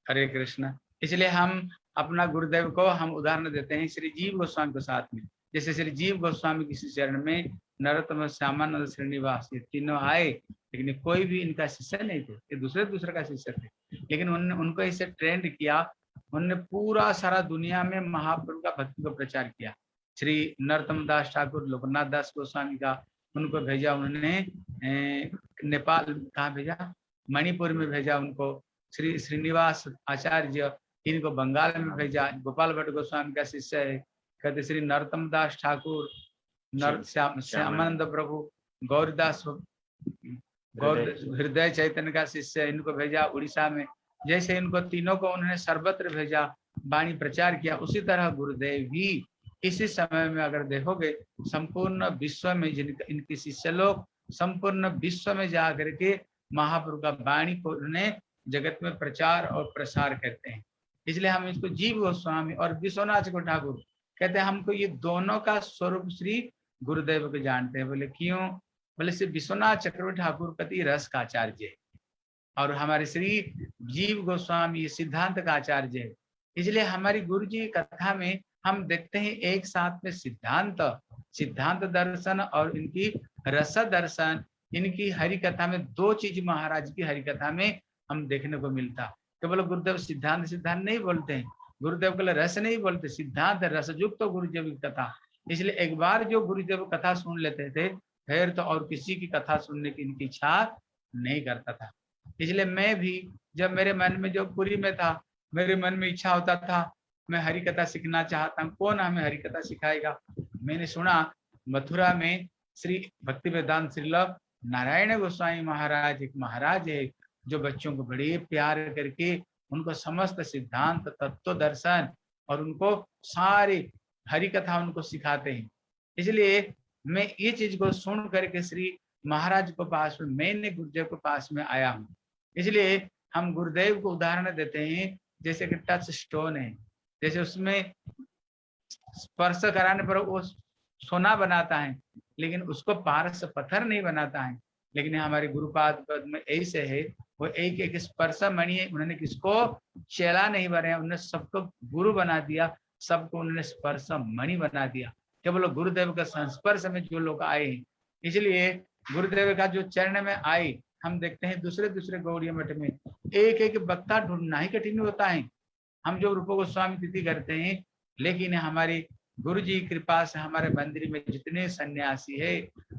हरे कृष्ण इसलिए हम अपना गुरुदेव को हम उदाहरण देते हैं श्री जीव गोस्वामी के साथ में जैसे श्री जीव गोस्वामी किसी चरण में नरोत्तम श्यामानंद श्रीनिवास ये तीनों आए, लेकिन कोई भी इनका शिष्य नहीं थे, ये दूसरे दूसरे का शिष्य थे। लेकिन उन्होंने उनको इसे ट्रेंड किया उन्होंने पूरा सारा दुनिया में महाप्रभु का भक्ति को प्रचार किया। श्री नरोत्तम दास ठाकुर, लोकनाथ दास गोस्वामी का उनको भेजा उन्होंने नेपाल कहाँ भेजा? मणिपुर में भेजा उनको। श्री श्रीनिवास आचार्य, इनको बंगाल में भेजा। गोपाल भट्ट गोस्वामी का शिष्य है। कहते श्री नरोत्तम दास ठाकुर नर श्याम श्यामानंद प्रभु गौरदास गौर हृदय चैतन्य का शिष्य इनको भेजा उड़ीसा में। जैसे इनको तीनों को उन्होंने सर्वत्र भेजा वाणी प्रचार किया उसी तरह गुरुदेव भी इसी समय में अगर देखोगे संपूर्ण विश्व में जिनका इनके शिष्य लोग संपूर्ण विश्व में जा करके महाप्रभु का वाणी को उन्हें जगत में प्रचार और प्रसार करते हैं। इसलिए हम इसको जीव गोस्वामी और विश्वनाथ चक्रवर्ती ठाकुर कहते हैं। हमको ये दोनों का स्वरूप श्री गुरुदेव को जानते हैं, बोले, क्यों? बोले श्री विश्वनाथ चक्रवर्ती ठाकुर पति रस का आचार्य है और हमारे श्री जीव गोस्वामी सिद्धांत का आचार्य है। इसलिए हमारी गुरु जी कथा में हम देखते हैं, एक साथ में सिद्धांत सिद्धांत दर्शन और इनकी रस दर्शन, इनकी हरि कथा में दो चीज़ महाराज की हरि कथा में हम देखने को मिलता। केवल गुरुदेव सिद्धांत सिद्धांत नहीं बोलते हैं, गुरुदेव के रस नहीं बोलते, सिद्धांत रसयुक्त तो गुरुदेव की कथा। इसलिए एक बार जो गुरुदेव कथा सुन लेते थे, फिर तो और किसी की कथा सुनने की इनकी इच्छा नहीं करता था। इसलिए मैं भी, जब मेरे मन में जो पुरी में था, मेरे मन में इच्छा होता था, मैं हरि कथा सीखना चाहता हूँ, कौन हमें हरि कथा सिखाएगा? मैंने सुना, मथुरा में श्री भक्ति वेदांत श्रीलभ नारायण गोस्वामी महाराज, एक महाराज है, जो बच्चों को बड़े प्यार करके उनको समस्त सिद्धांत, तत्व दर्शन और उनको सारी हरि कथा उनको सिखाते हैं। इसलिए मैं ये चीज़ को सुन करके श्री महाराज को पास में मैंने गुरुदेव के पास में आया हूँ। इसलिए हम गुरुदेव को उदाहरण देते हैं, जैसे कि टच स्टोन है। जैसे उसमें स्पर्श कराने पर वो सोना बनाता है, लेकिन उसको पारस पत्थर नहीं बनाता है। लेकिन हमारे गुरुपाद पद में ऐसे है, वो एक एक स्पर्श मणि उन्होंने किसको चेला नहीं बनाया, उन्होंने सबको गुरु बना दिया। सबको उन्होंने स्पर्श मणि बना दिया। केवल गुरुदेव का संस्पर्श में जो लोग आए इसलिए गुरुदेव का जो चरण में आए हम देखते हैं दूसरे दूसरे गौड़िया मठ में एक एक वक्ता ढूंढना ही कठिन होता है। हम जो रूप गोस्वामी तिथि करते हैं लेकिन हमारी गुरु जी कृपा से हमारे मंदिर में जितने सन्यासी है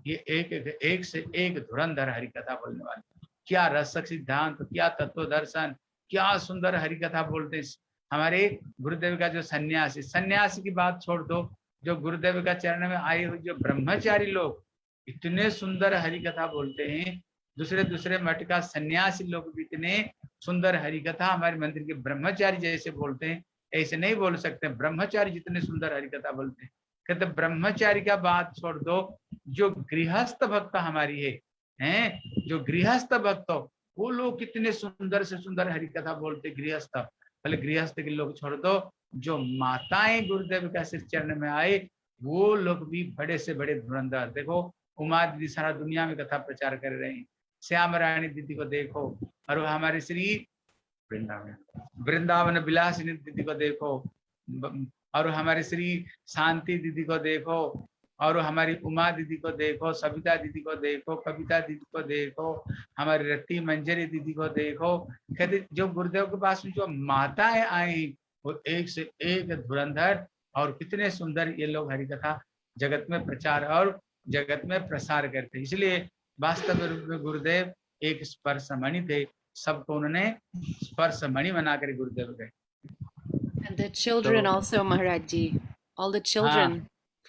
ये एक एक, एक से एक धुरंधर हरि कथा बोलने वाले क्या रसक सिद्धांत क्या तत्व दर्शन क्या सुंदर हरि कथा बोलते हैं। हमारे गुरुदेव का जो सन्यासी सन्यासी की बात छोड़ दो, जो गुरुदेव का चरण में आए हुए जो ब्रह्मचारी लोग इतने सुंदर हरि कथा बोलते हैं, दूसरे दूसरे मठ का सन्यासी लोग भी इतने सुंदर हरि कथा हमारे मंदिर के ब्रह्मचारी जैसे बोलते हैं, ऐसे नहीं बोल सकते, ब्रह्मचारी जितने सुंदर हरि कथा बोलते हैं। कहते ब्रह्मचारी का बात छोड़ दो, जो गृहस्थ भक्त हमारी है, हैं, जो गृहस्थ भक्त, वो लोग कितने सुंदर से सुंदर हरि कथा बोलते गृहस्थ। पहले गृहस्थ के लोग छोड़ दो, जो माताएँ गुरुदेव का सिर चरण में आए, वो लोग भी बड़े से बड़े धुरंधर। देखो उमा दीदी सारा दुनिया में कथा प्रचार कर रहे हैं। श्याम रानी दीदी को देखो, और हमारे श्री वृंदावन वृंदावन विलासिनी दीदी को देखो और हमारे श्री शांति दीदी को देखो और हमारी उमा दीदी को देखो सविता दीदी को देखो कविता दीदी को देखो हमारी रत्ती मंजरी दीदी को देखो। कहते जो गुरुदेव के पास में जो माताएँ आई वो एक से एक धुरंधर और कितने सुंदर ये लोग हरि कथा जगत में प्रचार और जगत में प्रसार करते इसलिए वास्तव रूप में गुरुदेव एक स्पर्श मणि थे। सबको उन्होंने स्पर्श मणि बनाकर गुरुदेव गए And the children So- also, Maharaj ji, all the children.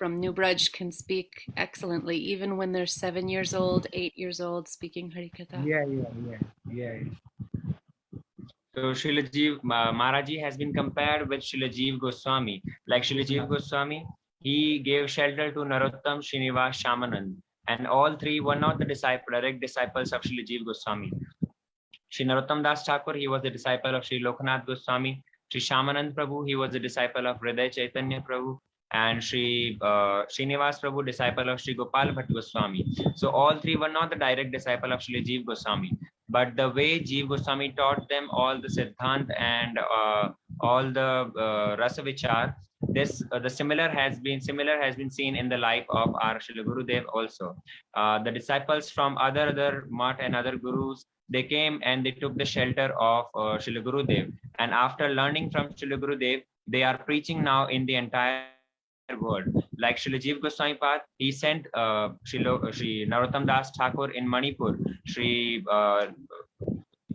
From New Braj can speak excellently, even when they're seven years old, eight years old, speaking Harikatha. yeah yeah yeah yeah So Srila Jeev, Maharaji has been compared with Srila Jeev Goswami. Like Srila Jeev Goswami, he gave shelter to Narottam, Srinivas, Shyamanand. And all three were not the disciple, direct disciples of Srila Jeev Goswami. Sri Narottam Das Thakur, he was the disciple of Sri Lokanath Goswami. Sri Shyamanand Prabhu, he was the disciple of Hriday Chaitanya Prabhu. And Sri uh, Srinivas Prabhu, disciple of Sri Gopal Bhatt Goswami. So all three were not the direct disciple of Sri Jeev Goswami. But the way Jeev Goswami taught them all the Siddhant and uh, all the uh, Rasa Vichar, this uh, the similar has been similar has been seen in the life of our Srila Gurudev also. Uh, the disciples from other other mat and other gurus they came and they took the shelter of uh, Srila Gurudev. And after learning from Srila Gurudev, they are preaching now in the entire world. Like Srila Jeev Goswami Pad, he sent uh, Sri Narottam Das Thakur in Manipur, Sri uh,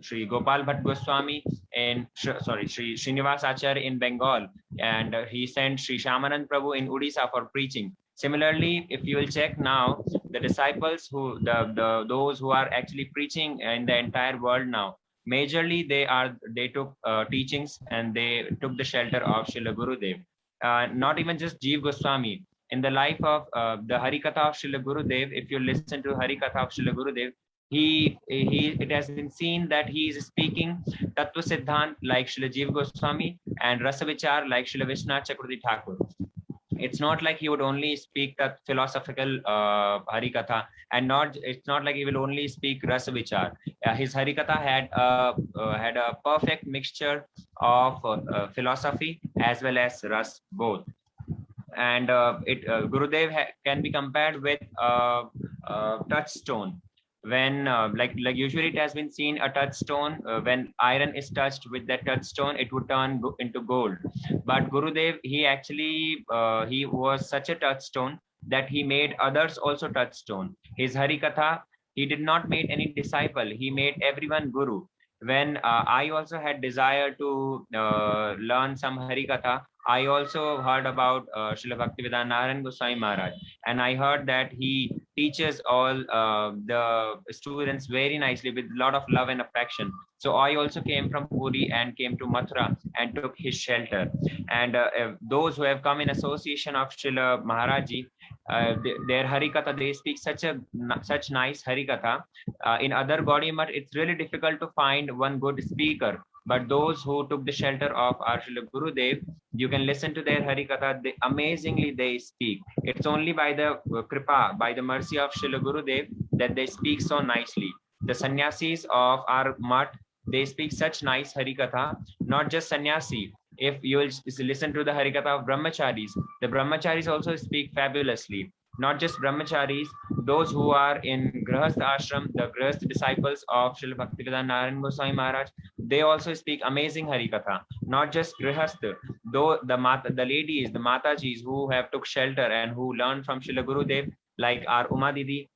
Sri Gopal Bhatt Goswami in sorry Sri Srinivas Acharya in Bengal, and uh, he sent Sri Shyamanand Prabhu in Odisha for preaching. Similarly, if you will check now, the disciples who the, the those who are actually preaching in the entire world now, majorly they are they took uh, teachings and they took the shelter of Srila Gurudev. Uh, not even just Jeev Goswami. In the life of uh, the Harikatha of Srila Gurudev, if you listen to Harikatha of Srila Gurudev, he he it has been seen that he is speaking Tattva Siddhant like Srila Jeev Goswami and Rasavichar like Srila Vishwanath Chakravarti Thakur. It's not like he would only speak that philosophical uh, Harikatha and not it's not like he will only speak Rasavichar. Uh, his Harikatha had a, uh, had a perfect mixture of uh, uh, philosophy as well as Ras both. And uh, it uh, Gurudev can be compared with a, touchstone when uh, like like usually it has been seen a touchstone uh, when iron is touched with that touchstone it would turn into gold. But gurudev he actually uh, he was such a touchstone that he made others also touchstone. His harikatha he did not make any disciple. He made everyone guru when uh, i also had desire to uh, learn some harikatha i also heard about uh, Srila Bhaktivedanta Goswami Maharaj and I heard that he teaches all uh, the students very nicely with a lot of love and affection. So I also came from Puri and came to Mathura and took his shelter. And uh, uh, those who have come in association of Srila Maharaji, uh, th- their Harikatha, they speak such a such nice Harikatha. Uh, in other Gaudiya it's really difficult to find one good speaker. But those who took the shelter of our Srila Gurudev, you can listen to their Harikatha. They, amazingly, they speak. It's only by the uh, kripa, by the mercy of Srila Gurudev that they speak so nicely. The sannyasis of our mat, they speak such nice Harikatha, not just sannyasi. If you will listen to the Harikatha of Brahmacharis, the Brahmacharis also speak fabulously. Not just Brahmacharis, those who are in Grahast ashram, the Grahast disciples of Srila Bhaktivedanta Narayan Goswami Maharaj, they also speak amazing Harikatha. Not just Grihast, though the Mata, the ladies, the Matajis who have took shelter and who learned from Srila Gurudev, like our Uma Didi,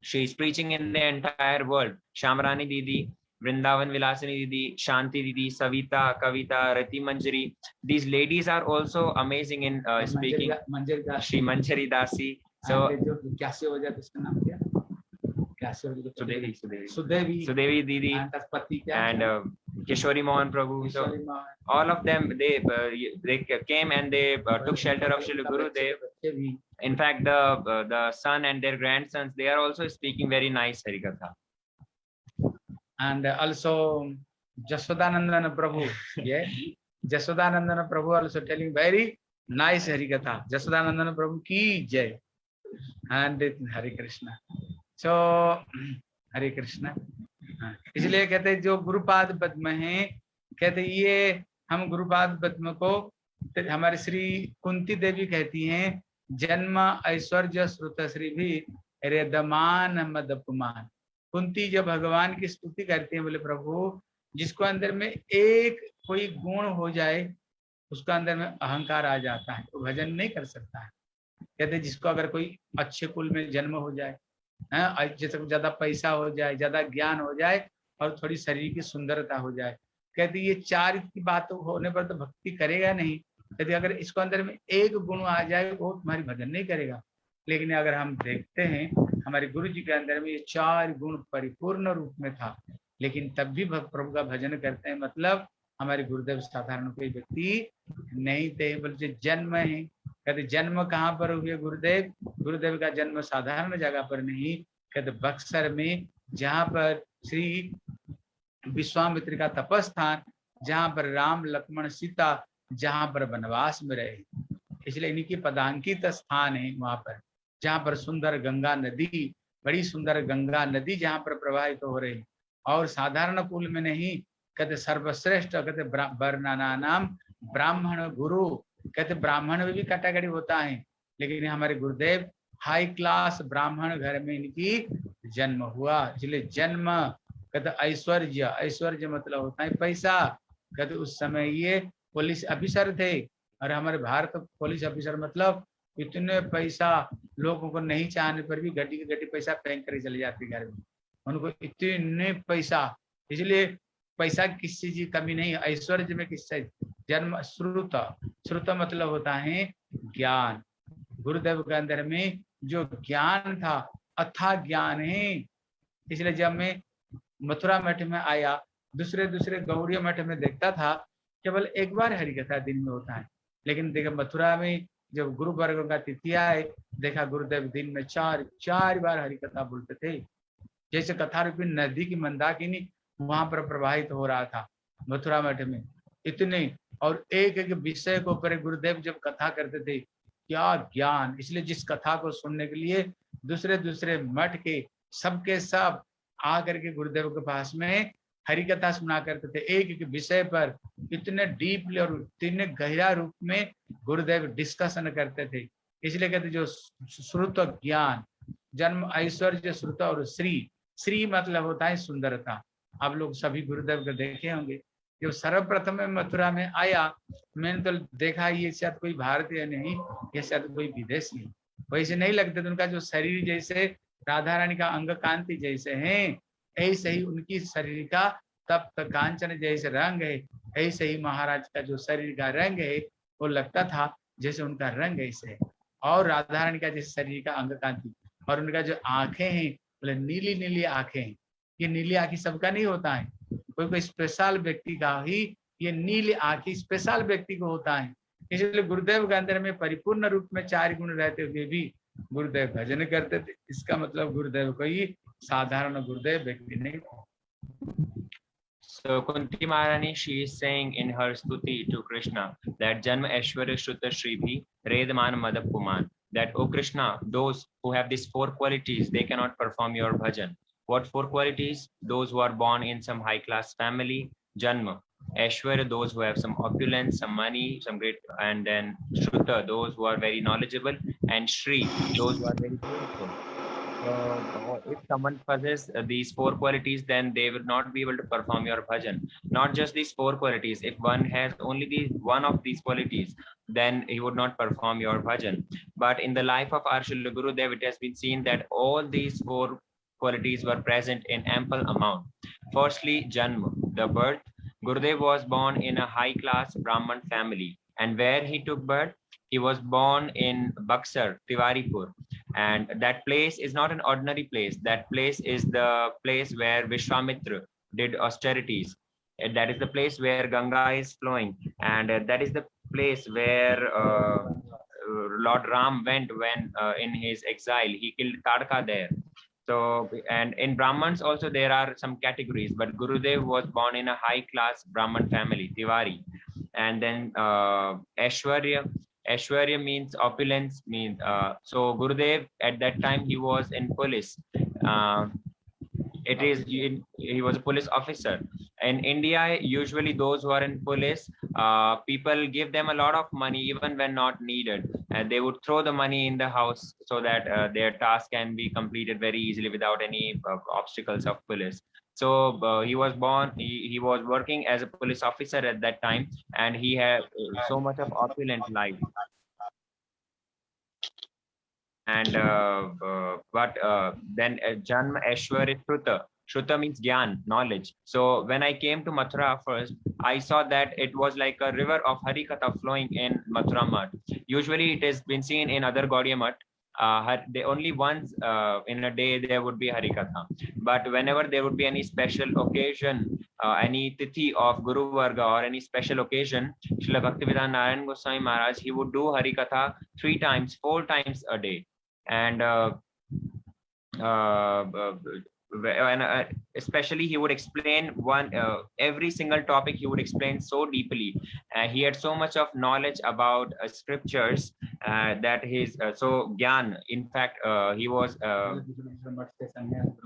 she is preaching in the entire world. Shamrani Didi, Vrindavan Vilasani Didi, Shanti Didi, Savita, Kavita, Rati Manjari. These ladies are also amazing in uh, speaking. Manjari Dasi. Manjari Dasi. So, Sudevi, Sudevi. Sudevi, Sudevi Didi. And uh, Kishori Mohan Prabhu. So, all of them, they, uh, they came and they uh, took shelter of Shri Guru Dev. In fact, the, uh, the son and their grandsons, they are also speaking very nice Harikatha. And also Jasodanandana Prabhu. Yeah, Jasodanandana Prabhu also telling very nice Harikatha. Jasodanandana Prabhu ki jai. And Hare Krishna. So Hare Krishna. हाँ, इसलिए कहते हैं जो गुरुपाद पद्म है कहते ये हम गुरुपाद पद्म को तो हमारे श्री कुंती देवी कहती हैं जन्म ऐश्वर्य श्रुत श्री भी रेदमान मदपुमान कुंती जब भगवान की स्तुति करती है बोले प्रभु जिसको अंदर में एक कोई गुण हो जाए उसका अंदर में अहंकार आ जाता है वो तो भजन नहीं कर सकता है। कहते जिसको अगर कोई अच्छे कुल में जन्म हो जाए हैं, और जैसे ज़्यादा पैसा हो जाए ज़्यादा ज्ञान हो जाए और थोड़ी शरीर की सुंदरता हो जाए। कहते ये चार की बात होने पर तो भक्ति करेगा नहीं। कहते अगर इसको अंदर में एक गुण आ जाए वो तुम्हारी भजन नहीं करेगा। लेकिन अगर हम देखते हैं हमारे गुरु जी के अंदर में ये चार गुण परिपूर्ण रूप में था। लेकिन तब भी प्रभु का भजन करते हैं मतलब हमारे गुरुदेव साधारण कोई व्यक्ति नहीं थे बल्कि जन्म है। कहते जन्म कहाँ पर हुए गुरुदेव? गुरुदेव का जन्म साधारण जगह पर नहीं, कहते बक्सर में, जहाँ पर श्री विश्वामित्र का तपस्थान जहाँ पर राम, लक्ष्मण, सीता, जहाँ पर वनवास में रहे। इसलिए इनकी पदांकित स्थान है वहाँ पर। जहाँ पर सुंदर गंगा नदी, बड़ी सुंदर गंगा नदी जहाँ पर प्रवाहित तो हो रही। और साधारण कुल में नहीं, कहते सर्वश्रेष्ठ, कहते वर्णना नाम ब्राह्मण गुरु, कहते ब्राह्मण में भी कैटेगरी होता है, लेकिन हमारे गुरुदेव हाई क्लास ब्राह्मण घर में इनकी जन्म हुआ इसलिए जन्म, कहते ऐश्वर्य ऐश्वर्य मतलब होता है पैसा, कहते उस समय ये पुलिस ऑफिसर थे, और हमारे भारत पुलिस ऑफिसर मतलब इतने पैसा लोगों को नहीं चाहने पर भी घटी गड्डी पैसा फेंक कर चले जाते घर में। उनको इतने पैसा, इसलिए पैसा किस चीज़ कमी नहीं, ऐश्वर्य में किस जन्म, श्रुत। श्रुत मतलब होता है ज्ञान। गुरुदेव के अंदर में जो ज्ञान था, अथा ज्ञान है। इसलिए जब मैं मथुरा मठ में आया, दूसरे दूसरे गौड़िया मठ में देखता था, केवल एक बार हरि कथा दिन में होता है। लेकिन देखा, मथुरा में जब गुरु वर्ग का तिथि आए, देखा गुरुदेव दिन में चार चार बार हरि कथा बोलते थे। जैसे कथा रूपी नदी की मंदाकिनी वहाँ पर प्रवाहित हो रहा था मथुरा मठ में। इतने और एक एक विषय को ऊपर गुरुदेव जब कथा करते थे, क्या ज्ञान! इसलिए जिस कथा को सुनने के लिए दूसरे दूसरे मठ के सबके सब आकर के गुरुदेव के पास में हरि कथा सुना करते थे। एक एक विषय पर इतने डीपली और इतने गहरा रूप में गुरुदेव डिस्कशन करते थे। इसलिए कहते जो श्रुत ज्ञान, जन्म ऐश्वर्य श्रुत और श्री श्री मतलब होता है सुंदरता। आप लोग सभी गुरुदेव को देखे होंगे। जो सर्वप्रथम मथुरा में आया, मैंने तो देखा ये शायद कोई भारतीय नहीं, ये शायद कोई विदेशी वैसे नहीं लगते थे उनका जो शरीर जैसे राधा रानी का अंग कांति जैसे हैं। ऐसे ही उनकी शरीर का तप्त कांचन जैसे रंग है, ऐसे ही महाराज का जो शरीर का रंग है, वो लगता था जैसे उनका रंग ऐसे है। और राधा रानी का जैसे शरीर का अंग कांति और उनका जो आँखें हैं, बोले नीली नीली आँखें हैं ये नीली आँखें सबका नहीं होता है। कोई कोई स्पेशल व्यक्ति का ही ये नीली आँखें स्पेशल व्यक्ति को होता है। इसलिए गुरुदेव के अंदर में परिपूर्ण रूप में चार गुण रहते हुए भी गुरुदेव भजन करते थे इसका मतलब गुरुदेव कोई साधारण गुरुदेव व्यक्ति नहीं था So Kunti Maharani, she is saying in her stuti to Krishna that Janma Aishwarya Shruta Shribhi Redman Madapuman that O Krishna, those who have these four qualities, they cannot perform your bhajan. What four qualities? Those who are born in some high class family, Janma. Aishwarya, those who have some opulence, some money, some great, and then Shruta, those who are very knowledgeable, and Shri, those who are very beautiful. So, if someone possesses uh, these four qualities, then they will not be able to perform your bhajan. Not just these four qualities. If one has only the one of these qualities, then he would not perform your bhajan. But in the life of Srila Gurudev, it has been seen that all these four qualities were present in ample amount. Firstly, Janma, the birth. Gurudev was born in a high class Brahman family. And where he took birth, he was born in Buxar, Tiwaripur. And that place is not an ordinary place. That place is the place where Vishwamitra did austerities. And that is the place where Ganga is flowing. And uh, that is the place where uh, uh, Lord Ram went when uh, in his exile. He killed Tadka there. So, and in Brahmans also there are some categories, but Gurudev was born in a high class Brahman family, Tiwari. And then uh, Ashwarya, Ashwarya means opulence, means uh, so Gurudev at that time he was in police. Uh, it is he was a police officer. In India, usually those who are in police, uh, people give them a lot of money even when not needed, and they would throw the money in the house so that uh, their task can be completed very easily without any uh, obstacles of police. So uh, he was born, he, he was working as a police officer at that time, and he had uh, so much of opulent life. And uh, uh, but uh, then uh, Janma Ashwarya Shruta. Shruta means Gyan, knowledge. So when I came to Mathura first, I saw that it was like a river of Harikatha flowing in Mathura Math. Usually it has been seen in other Gaudiya Math. Uh, they only once uh, in a day there would be Harikatha. But whenever there would be any special occasion, uh, any tithi of Guru Varga or any special occasion, Srila Bhaktivedanta Narayan Goswami Maharaj, he would do Harikatha three times, four times a day. And uh, uh, uh, and especially he would explain one uh, every single topic he would explain so deeply. Uh, he had so much of knowledge about uh, scriptures that his so gyan in fact he was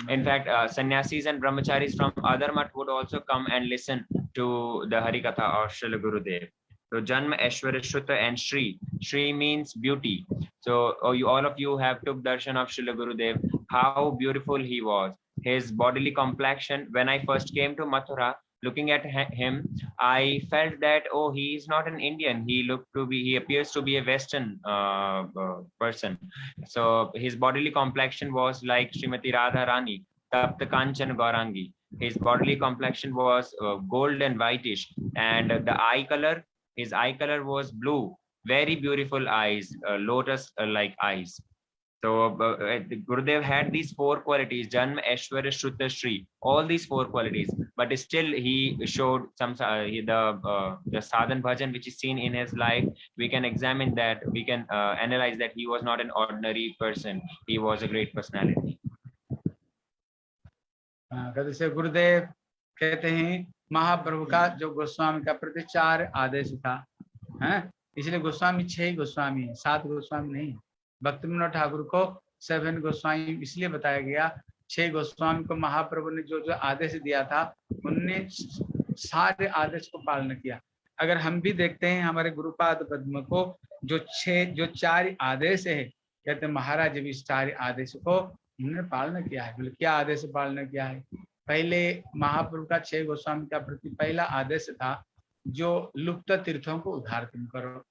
in fact sannyasis and brahmacharis from other mat would also come and listen to the harikatha of Srila Gurudev so Janma, Ashwarashruta and Shri. Shri means beauty. So oh, you, all of you have took darshan of Srila Gurudev, how beautiful he was. His bodily complexion, when I first came to Mathura, looking at him, I felt that, oh, he is not an Indian. He looked to be, he appears to be a Western uh, uh, person. So his bodily complexion was like Srimati Radha Rani, Tapta Kanchan Gaurangi. His bodily complexion was uh, gold and whitish, and the eye color his eye color was blue very beautiful eyes uh, lotus uh, like eyes so uh, uh Gurudev had these four qualities, Janma, Ashwara, Shrutta, Shri, all these four qualities. But still he showed some uh, the, uh, the sadhan bhajan which is seen in his life. We can examine that, we can uh, analyze that he was not an ordinary person. He was a great personality. Uh, Gurudev कहते हैं महाप्रभु का जो गोस्वामी का प्रतिचार आदेश था हैं? इसलिए गोस्वामी छह गोस्वामी है सात गोस्वामी नहीं भक्ति विनोद ठाकुर को सेवन गोस्वामी इसलिए बताया गया छह गोस्वामी को महाप्रभु ने जो जो आदेश दिया था उनने सारे आदेश को पालन किया। अगर हम भी देखते हैं हमारे गुरुपाद पद्म को जो छह जो चार आदेश है कहते महाराज भी इस चार आदेश को उन्होंने पालन किया है बोले क्या आदेश पालन किया है? पहले महाप्रभु का छह गोस्वामी का प्रति पहला आदेश था, जो लुप्त तीर्थों को उद्धार तुम करो।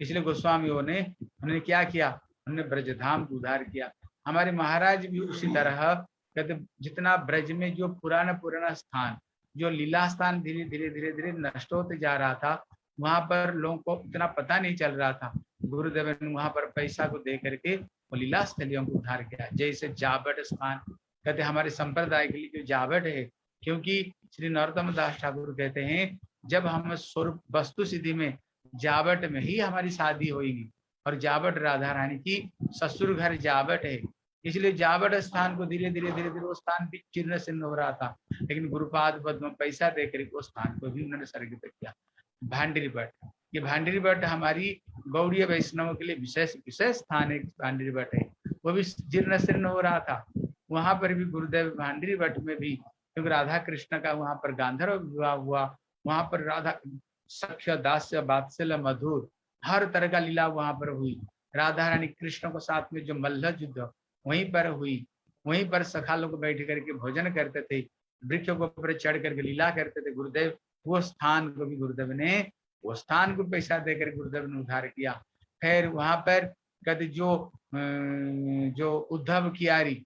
इसलिए गोस्वामियों ने, उन्होंने क्या किया? उन्होंने ब्रजधाम को उद्धार किया। हमारे महाराज भी उसी तरह कहते, जितना ब्रज में जो पुराना पुराना स्थान, जो लीला स्थान धीरे धीरे धीरे धीरे नष्ट होते जा रहा था, वहाँ पर लोगों को इतना पता नहीं चल रहा था। गुरुदेव ने वहाँ पर पैसा को दे करके वो लीला स्थलियों को उद्धार किया। जैसे जाबट स्थान कहते हमारे संप्रदाय के लिए जो जावट है, क्योंकि श्री नरोत्तम दास ठाकुर कहते हैं, जब हम स्वरूप वस्तु सिद्धि में जावट में ही हमारी शादी होगी और जावट राधा रानी की ससुर घर जावट है, इसलिए जावट स्थान को धीरे धीरे धीरे धीरे वो स्थान भी चिन्ह चिन्ह हो रहा था, लेकिन गुरुपाद पद्म पैसा देकर वो स्थान को भी उन्होंने सर्गित किया। भांडरी भट्ट, ये भांडरी भट्ट हमारी गौड़ीय वैष्णव के लिए विशेष विशेष स्थान एक भांडरी भट्ट है, वो भी जीर्ण शीर्ण हो रहा था। वहाँ पर भी गुरुदेव भांडरी भट्ट में भी क्योंकि राधा कृष्ण का वहाँ पर गांधर्व विवाह हुआ, वहाँ पर राधा सख्य, दास्य, बात्सल्य, मधुर, हर तरह का लीला वहाँ पर हुई। राधा रानी कृष्ण को साथ में जो मल्ल युद्ध वहीं पर हुई, वहीं पर सखा लोग बैठ करके भोजन करते थे, वृक्ष को ऊपर चढ़ करके लीला करते थे गुरुदेव, वो स्थान को भी गुरुदेव ने, वो स्थान को पैसा देकर गुरुदेव ने उधार किया। फिर वहाँ पर कहते जो जो उद्धव कियारी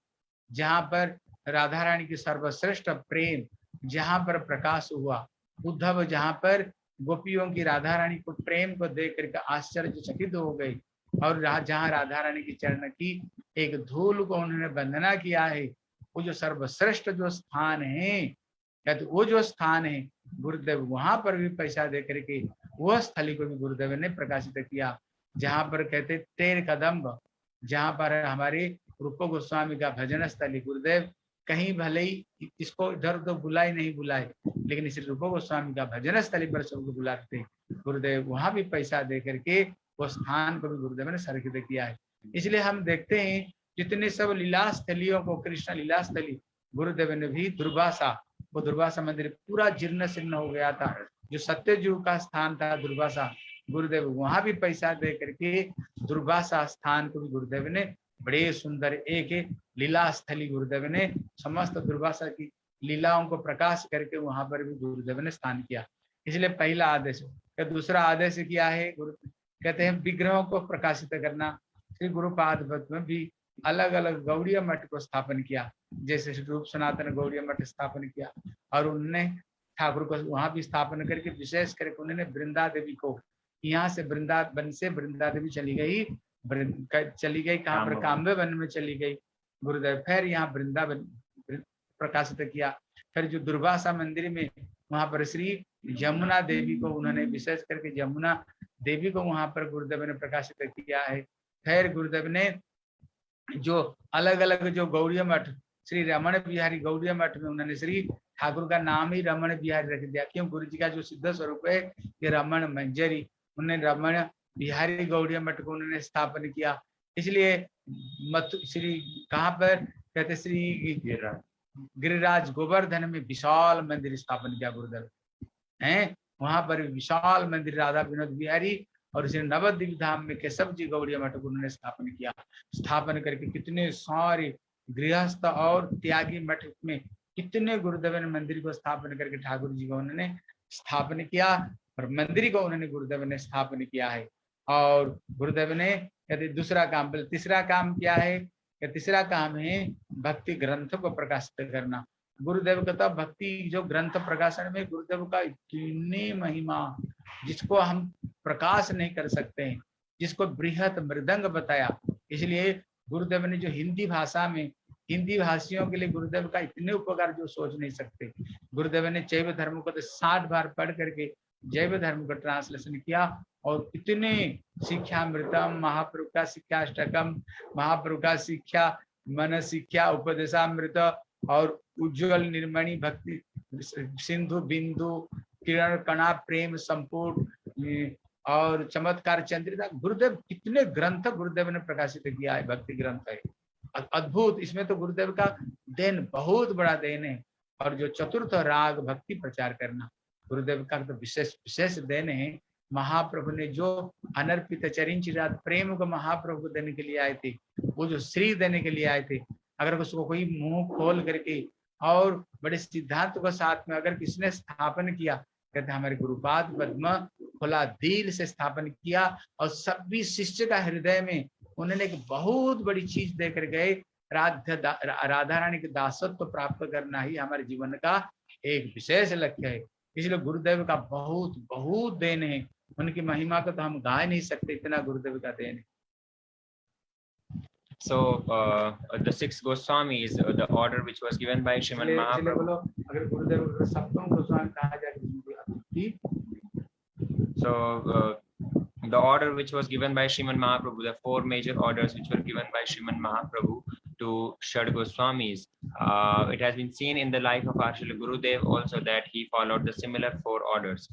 जहाँ पर राधा रानी की सर्वश्रेष्ठ प्रेम, जहाँ पर प्रकाश हुआ, उद्धव जहाँ पर गोपियों की राधा रानी को प्रेम को देख करके आश्चर्यचकित हो गई और जहाँ राधा रानी की चरण की एक धूल को उन्होंने वंदना किया है, वो जो सर्वश्रेष्ठ जो स्थान है कहते वो जो स्थान है, गुरुदेव वहाँ पर भी पैसा दे करके वह स्थली को भी गुरुदेव ने प्रकाशित किया, जहाँ पर कहते तेर कदम जहाँ पर हमारे रूप गोस्वामी का भजन स्थली गुरुदेव, कहीं भले ही इसको इधर उधर बुलाए, नहीं बुलाए, लेकिन इस रूप गोस्वामी का भजन स्थली पर सबको बुलाते गुरुदेव, वहाँ भी पैसा दे करके वो स्थान को भी गुरुदेव ने सर्कित किया है। इसलिए हम देखते हैं, जितने सब लीला स्थलियों को, कृष्ण लीला स्थली गुरुदेव ने भी दुर्भाषा वो दुर्वासा मंदिर पूरा जीर्ण शीर्ण हो गया था, जो सत्यजु का स्थान था दुर्भाषा गुरुदेव, वहाँ भी पैसा दे करके दुर्वासा स्थान को भी गुरुदेव ने बड़े सुंदर एक लीला स्थली गुरुदेव ने समस्त दुर्भाषा की लीलाओं को प्रकाश करके वहाँ पर भी गुरुदेव ने स्थान किया। इसलिए पहला आदेश दूसरा आदेश किया है गुरु? कहते हैं, विग्रहों को प्रकाशित करना। श्री गुरुपाद में भी अलग अलग गौड़िया मठ को स्थापन किया, जैसे रूप सनातन गौड़िया मठ स्थापन किया, और उनने ठाकुर को वहाँ भी स्थापन करके, विशेष करके उन्होंने वृंदा देवी को, यहाँ से वृंदावन से वृंदा देवी चली गई। चली गई कहाँ पर? काम्बे वन में चली गई। गुरुदेव फिर यहाँ वृंदावन प्रकाशित किया। फिर जो दुर्वासा मंदिर में वहाँ पर श्री यमुना देवी को उन्होंने विशेष करके यमुना देवी को वहाँ पर गुरुदेव ने प्रकाशित किया है। फिर गुरुदेव ने जो अलग अलग जो गौरी मठ श्री रमण बिहारी गौड़िया मठ में उन्होंने श्री ठाकुर का नाम ही रमण बिहारी रख दिया। क्यों? गुरु जी का जो सिद्ध स्वरूप है ये रमण मंजरी। उन्होंने रमण बिहारी गौड़िया मठ को उन्होंने स्थापन किया। इसलिए मत, श्री, कहाँ पर? कहते श्री गिरिराज गोवर्धन में विशाल मंदिर स्थापन किया गुरुदेव है? वहाँ पर विशाल मंदिर, राधा विनोद बिहारी और श्री नवद्वीप धाम में केशव जी गौड़िया मठ को उन्होंने स्थापन किया। स्थापन करके कितने सारे गृहस्थ और त्यागी मठ में कितने गुरुदेव ने मंदिर को स्थापन करके ठाकुर जी को उन्होंने स्थापन किया और मंदिर को उन्होंने गुरुदेव ने स्थापन किया है। और गुरुदेव ने यदि दूसरा काम बोले, तीसरा काम क्या है? कि तीसरा काम है भक्ति ग्रंथ को प्रकाशित करना। गुरुदेव का तो भक्ति जो ग्रंथ प्रकाशन में गुरुदेव का इतनी महिमा, जिसको हम प्रकाश नहीं कर सकते हैं जिसको बृहत मृदंग बताया, इसलिए गुरुदेव ने जो हिंदी भाषा में, हिंदी भाषियों के लिए गुरुदेव का इतने उपकार जो सोच नहीं सकते। गुरुदेव ने चैव धर्म को तो साठ बार पढ़ करके जैव धर्म का ट्रांसलेशन किया और इतने शिक्षा मृतम महाप्रभु का शिक्षा अष्टकम महाप्रभु का शिक्षा, मन शिक्षा उपदेशामृत और उज्जवल निर्मणि भक्ति, सिंधु बिंदु, किरण कणा, प्रेम संपूर्ण और चमत्कार चंद्रिता, गुरुदेव कितने ग्रंथ गुरुदेव ने प्रकाशित किया है, भक्ति ग्रंथ है। अद्भुत, इसमें तो गुरुदेव का देन बहुत बड़ा देन है। और जो चतुर्थ राग भक्ति प्रचार करना गुरुदेव का तो विशेष विशेष देन है। महाप्रभु ने जो अनर्पित चरिंचिरात प्रेम को महाप्रभु को देने के लिए आए थे, वो जो श्री देने के लिए आए थे, अगर उसको कोई मुँह खोल करके और बड़े सिद्धांत को साथ में अगर किसने स्थापन किया, कहते हमारे गुरुपाद पद्म खुला दिल से स्थापन किया और सभी शिष्य का हृदय में उन्होंने एक बहुत बड़ी चीज़ देकर गए राधा राधा रानी के दासत्व प्राप्त करना ही हमारे जीवन का एक विशेष लक्ष्य है। इसलिए गुरुदेव का बहुत बहुत देन है उनकी महिमा को तो हम गा नहीं सकते इतना गुरुदेव का देन है। So uh, the six Goswamis, uh, the order which was given by इसलिए Mahaprabhu. तो So uh, the order which was given by Sriman Mahaprabhu, the four major orders which were given by Sriman Mahaprabhu to Shad Goswamis, uh, it has been seen in the life of our Srila Gurudev also that he followed the similar four orders.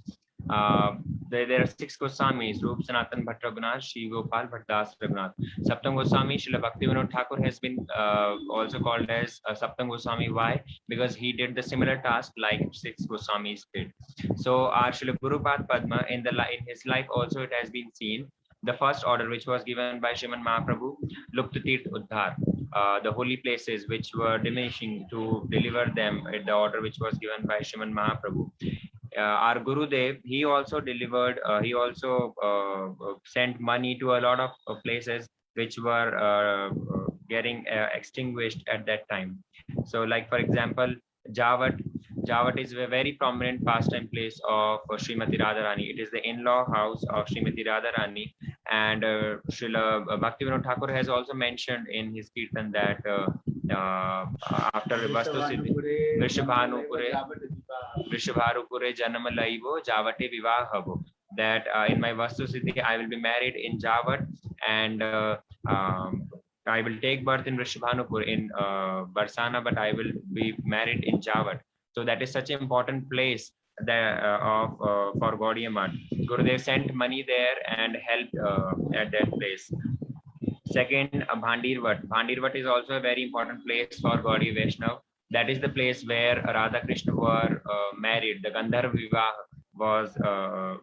Uh, there, there are six Goswamis, Rup Sanatan Bhatt Raghunath, Shri Gopal Bhattas Raghunath. Saptam Goswami, Srila Bhaktivinoda Thakur has been uh, also called as uh, Saptam Goswami. Why? Because he did the similar task like six Goswamis did. So our Srila Gurupad Padma in the in his life also it has been seen. The first order which was given by Shriman Mahaprabhu, Lupta Tirth Uddhar, uh, the holy places which were diminishing to deliver them in the order which was given by Shriman Mahaprabhu. Uh, our Gurudev, he also delivered, uh, he also uh, uh, sent money to a lot of uh, places which were uh, uh, getting uh, extinguished at that time. So like for example, Javat, Jawat is a very prominent pastime place of uh, Srimati Radharani. It is the in-law house of Srimati Radharani. And uh, Srila uh, Bhaktivinoda Thakur has also mentioned in his kirtan that uh, uh, after Vastu Siddhi, Vrishabhanupure, Vrishabharupure Janamalaivo, Javate Vivahavo. That uh, in my Vastu Siddhi, I will be married in Javat and uh, um, I will take birth in Vrishabhanupur in uh, Barsana, but I will be married in Javat so that is such an important place that uh, of uh, for gaudiya Math. gurudev sent money there and helped uh, at that place Second, uh, Bhandirvat. Bhandirvat is also a very important place for Gaudiya Vaishnav. That is the place where Radha Krishna were uh, married. The Gandharva was uh,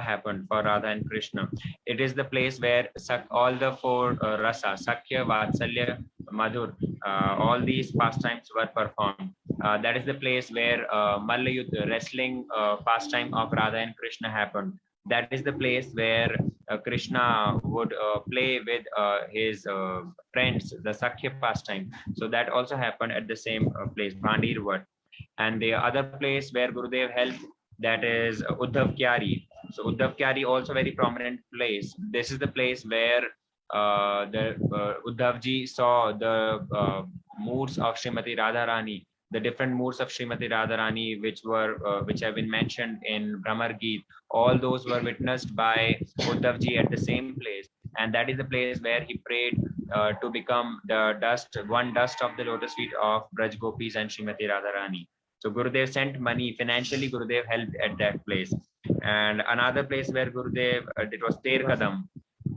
happened for Radha and Krishna. It is the place where all the four uh, rasa, Sakhya, Vatsalya, Madhur, uh, all these pastimes were performed. Uh, that is the place where uh, Mallayuddha, wrestling uh, pastime of Radha and Krishna happened. That is the place where uh, Krishna would uh, play with uh, his friends, the Sakhya pastime. So that also happened at the same place, Bhandirvat. And the other place where Gurudev helped, that is Uddhav Kyari. So Uddhav Kyari also very prominent place. This is the place where the uh, Uddhavji saw the moods of Srimati Radharani, the different moods of Srimati Radharani, which were uh, which have been mentioned in Bhramar Geet. All those were witnessed by Uddhavji at the same place, and that is the place where he prayed uh, to become the dust, one dust of the lotus feet of Braj Gopis and Srimati Radharani. So Gurudev sent money financially. Gurudev helped at that place, and another place where Gurudev uh, it was Ter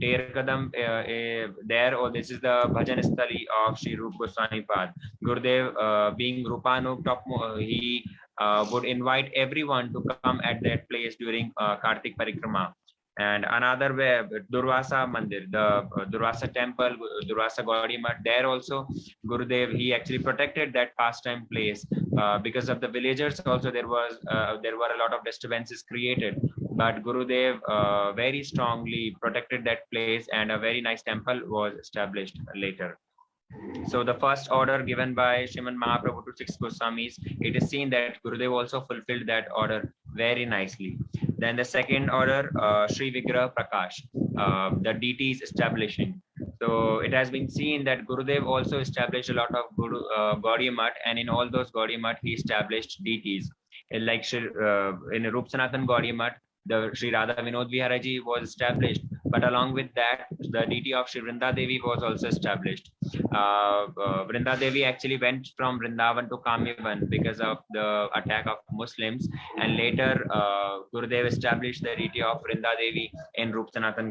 Kadam. Ter Kadam uh, uh, there, or this is the Bhajan Sthali of Sri Rup Goswami Pad. Gurudev, uh, being Rupanu, top, uh, he uh, would invite everyone to come at that place during uh, Kartik Parikrama. And another way, Durvasa Mandir, the uh, Durvasa temple, Durvasa Math, there also Gurudev, he actually protected that pastime place uh, because of the villagers. Also, there was uh, there were a lot of disturbances created, but Gurudev uh, very strongly protected that place, and a very nice temple was established later. So the first order given by Shriman Mahaprabhu to six Goswamis, it is seen that Gurudev also fulfilled that order very nicely. Then the second order, uh, Sri Vigraha Prakash, uh, the deities establishing. So it has been seen that Gurudev also established a lot of Guru, uh, Gaudiya Math, and in all those Gaudiya Math, he established deities. Like uh, in Rup Sanatan Gaudiya Math, the Sri Radha Vinod Viharaji was established, but along with that, the deity of Sri Vrinda Devi was also established. Uh, uh, Vrinda Devi actually went from Vrindavan to Kamyavan because of the attack of Muslims, and later uh, Gurudev established the deity of Vrinda Devi in Rup Sanatan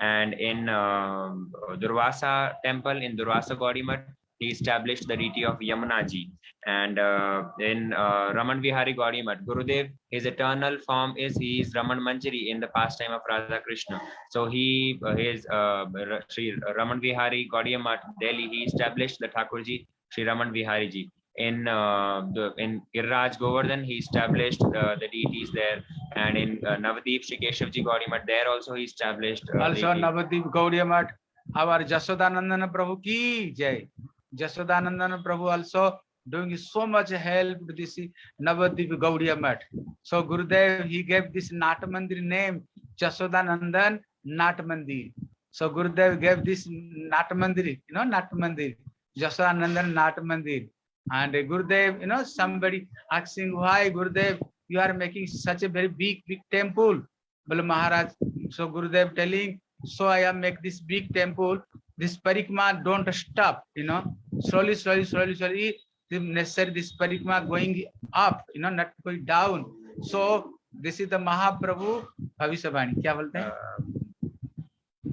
And in um, Durvasa temple in Durvasa Gaudiya he established the deity of Yamunaji. And uh, in uh, Raman Vihari Gaudiya Gurudev, his eternal form is he is Raman Manjari in the pastime of Radha Krishna. So he, uh, his uh, Sri Raman Vihari Gaudiya Delhi, he established the Thakurji, Sri Raman Vihari ji. In uh, the in Giriraj Govardhan, he established uh, the deities there, and in uh, Navadvip Shri Keshavji Gaudiyamat, there also he established. Uh, Also deities. Navadvip Gaudiyamat, our Jashodanandana Prabhu ki jai. Jashodanandana Prabhu also doing so much help this eh, Navadvip Gaudiya Math. So Gurudev, he gave this Nat Mandir name, Jasodanandan Nat Mandir. So Gurudev gave this Nat Mandir, you know, Nat Mandir, Jasodanandan Nat Mandir. And eh, Gurudev, you know, somebody asking why Gurudev, you are making such a very big, big temple. Well, Maharaj, so Gurudev telling, so I am make this big temple. This parikma don't stop, you know, slowly, slowly, slowly, slowly. The necessary this parikma going up, you know, not going down. So this is the Mahaprabhu Bhavishabani. क्या बोलते हैं?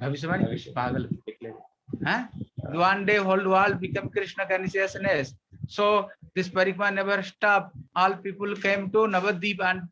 Bhavishabani? पागल huh? One day whole world become Krishna consciousness. So this parikma never stop. All people came to Navadvip and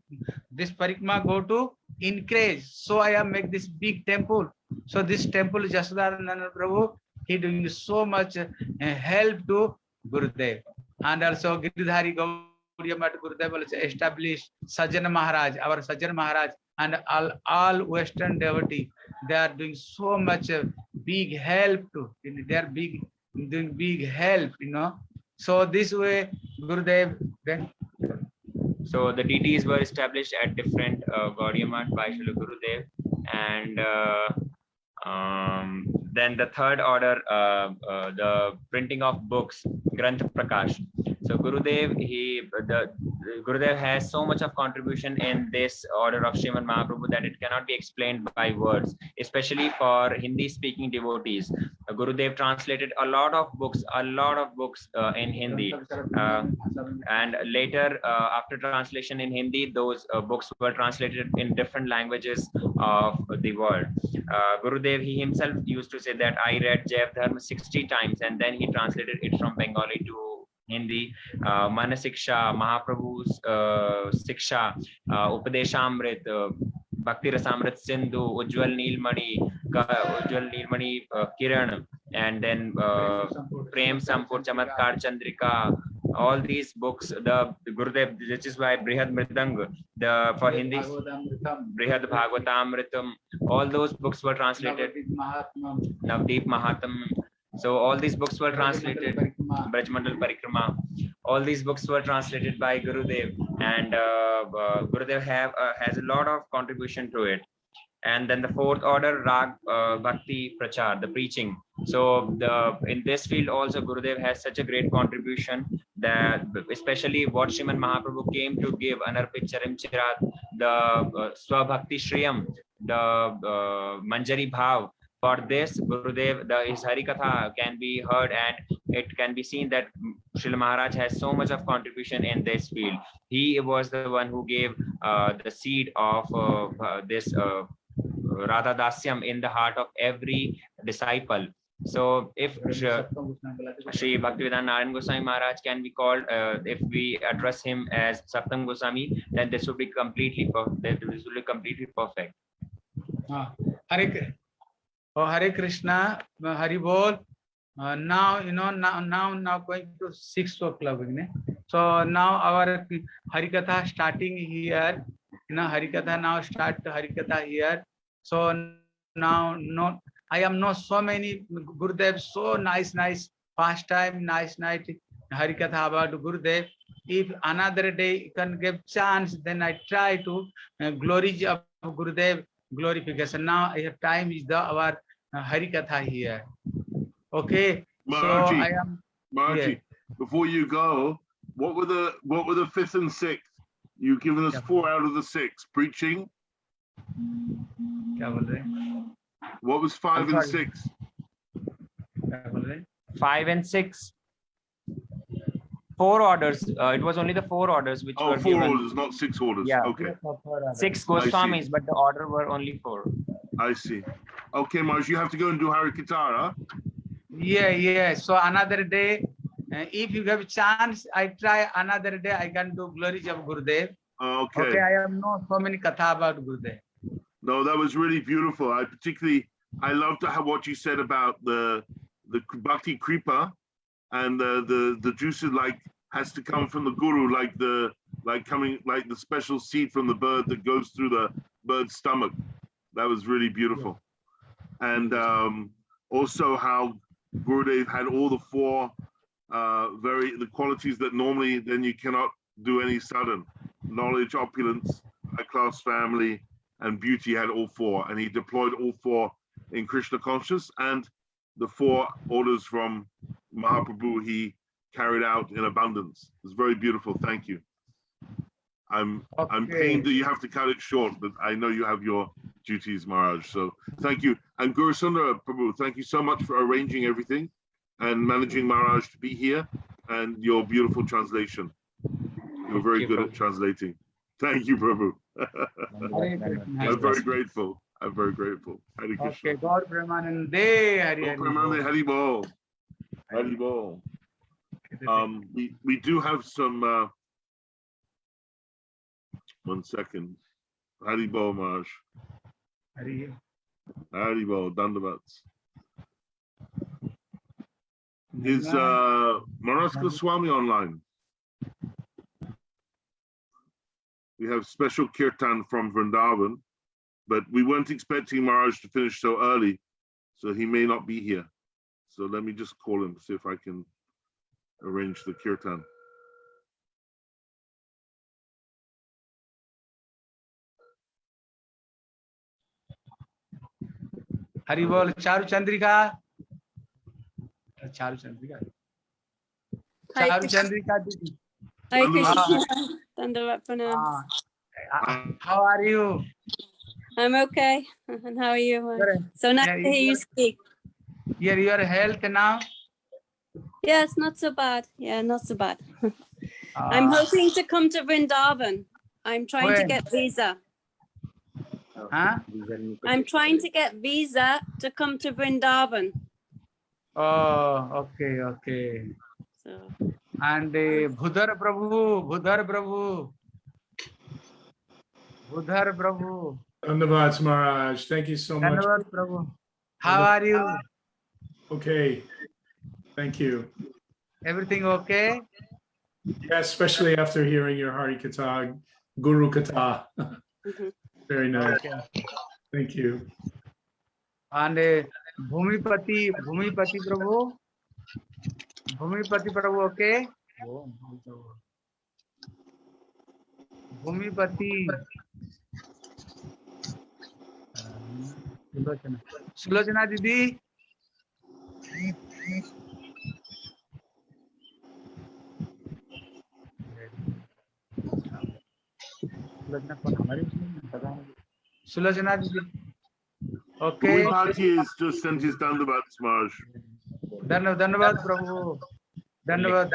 this parikma go to increase. So I am make this big temple. So this temple Jasodananda Prabhu, he doing so much uh, help to Gurudev. And also Giridhari Gaudiya Math Gurudev also established Sajjana Maharaj, our Sajjana Maharaj, and all, all Western devotee. They are doing so much uh, big help to, they are big, doing big help, you know. So this way, Gurudev, then So the deities were established at different uh, Gaudiya Math by Srila Gurudev. And uh, um, then the third order, uh, uh, the printing of books, Granth Prakash. So Gurudev, he the Gurudev has so much of contribution in this order of Srimad Mahaprabhu that it cannot be explained by words, especially for Hindi-speaking devotees. Uh, Gurudev translated a lot of books, a lot of books uh, in Hindi. Uh, and later uh, after translation in hindi those uh, books were translated in different languages of the world uh, gurudev he himself used to say that i read jaiva dharma 60 times and then he translated it from bengali to uh, uh, uh, upadeshamrit uh, bhakti rasamrit sindhu ujjwal neelmani Ka- ujjwal neelmani uh, kiran and then uh, Prem Sampur Chamatkar Chandrika, all these books, the Gurudev, which is why Brihad Mridang, the for Hindi, Brihad Bhagavatamritam, all those books were translated, Navdeep Mahatam. So all these books were translated, Brajmandal Parikrama, all these books were translated by Gurudev and uh, uh, Gurudev have uh, has a lot of contribution to it. And then the fourth order, Rag uh, Bhakti Prachar, the preaching. So the in this field also Gurudev has such a great contribution that especially what Shriman Mahaprabhu came to give Anarpit Charim Chirat, the uh, Swabhakti Shriyam, the uh, Manjari Bhav. For this, Gurudev, the his Harikatha can be heard and it can be seen that Srila Maharaj has so much of contribution in this field. He was the one who gave uh, the seed of uh, uh, this uh, Radha Dasyam in the heart of every disciple. So if Shri Bhaktivedanta Narayan Goswami Maharaj can be called, uh, if we address him as Saptam Goswami, then this would be completely, per- this will be completely perfect. Ah, Hare, oh, Hare Krishna, uh, Hari Bol. Uh, now, you know, now, now, now going to six o'clock. isn't it? So now our Harikatha starting here. You know, Harikatha now start Harikatha here. So now, no, I am not so many Gurudev, so nice, nice pastime, nice night Harikatha about Gurudev. If another day can give chance, then I try to uh, glory of Gurudev glorification. Now I time is the our uh, Harikatha here. Okay. Maharaji, so I am, Maharaji, yeah. before you go, what were the what were the fifth and sixth? You've given us four out of the six. Preaching. What was five and six? Five and six. Four orders. Uh, it was only the four orders which oh, were four given. orders, not six orders. Yeah. Okay. Six Goswamis, but the order were only four. I see. Okay, Maharaj, you have to go and do Harikatara. Yeah, yeah. So another day, uh, if you have a chance, I try another day. I can do glories of Gurudev. Okay, Okay. I have know so many katha about Gurudev. No, that was really beautiful. I particularly, I loved to have what you said about the, the Bhakti Kripa and the, the, the juices like has to come from the guru, like the, like coming, like the special seed from the bird that goes through the bird's stomach. That was really beautiful. And um, also how Gurudev had all the four uh, very the qualities that normally then you cannot do any sudden knowledge, opulence, high class family, and beauty had all four, and he deployed all four in Krishna consciousness, and the four orders from Mahaprabhu he carried out in abundance. It's very beautiful. Thank you. I'm I'm Okay. pained that you have to cut it short, but I know you have your duties, Maharaj. So thank you. And Gaura Sundara Prabhu, thank you so much for arranging everything and managing Maharaj to be here and your beautiful translation. You're very you, good at translating. Thank you, Prabhu. I'm very grateful. I'm very grateful. Hare Krishna. Okay, Gaura Premanande, Hari Hari. Pramani, Bol. Hari Bol. Um, we, we do have some, uh, one second. Hari Bol, Maharaj. Hari. Hari Bol, Dandavats. Is, uh, Maraska Swami online? We have special kirtan from Vrindavan, but we weren't expecting Maharaj to finish so early, so he may not be here. So let me just call him, see if I can arrange the kirtan. Hari बोल चारु चंद्रिका चारु Chandrika Hi, चारु Krishna. Chandrika दीदी Hi, Wonderful. Krishna. Dandavat Pranam. हाँ how are you I'm okay. And how are you? Good. So nice Yeah, to hear you you- speak. your your health now Yes, not so bad. Yeah, not so bad. I'm Ah, hoping to come to Vrindavan. I'm trying to When? get visa. huh? I'm trying to get visa to come to Vrindavan. oh okay okay So and uh, Bhudar Prabhu Bhudar Prabhu Bhudar Prabhu Dhanyavads Maharaj, thank you so much. Dhanavad Prabhu how are you Okay, thank you. everything okay Yeah, especially after hearing your Hari Katha, Guru Katha. mhm. Very nice. Thank you. And uh, Bhumipati, Bhumipati Prabhu. Bhumipati Prabhu, okay? Bhumipati. Sulochana. Sulochana Didi. कौन? हमारी उसमें पता दीदी okay. धन्यवाद धन्यवाद प्रभु। धन्यवाद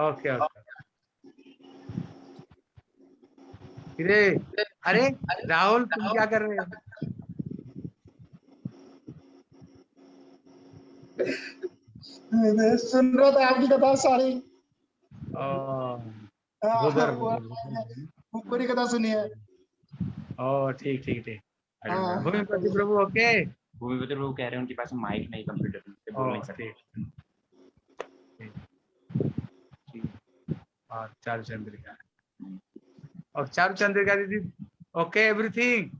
okay okay अरे अरे राहुल तुम क्या कर रहे हो? सुन रहा था आपकी कथा सारी। वो- वो पूरी कथा सुनी है ओ ठीक ठीक ठीक हाँ। भूमिपति प्रभु ओके भूमिपति प्रभु कह रहे हैं उनके पास माइक नहीं कंप्यूटर पे बोल नहीं सकते। और चारु चंद्रिका और चारु चंद्रिका दीदी okay everything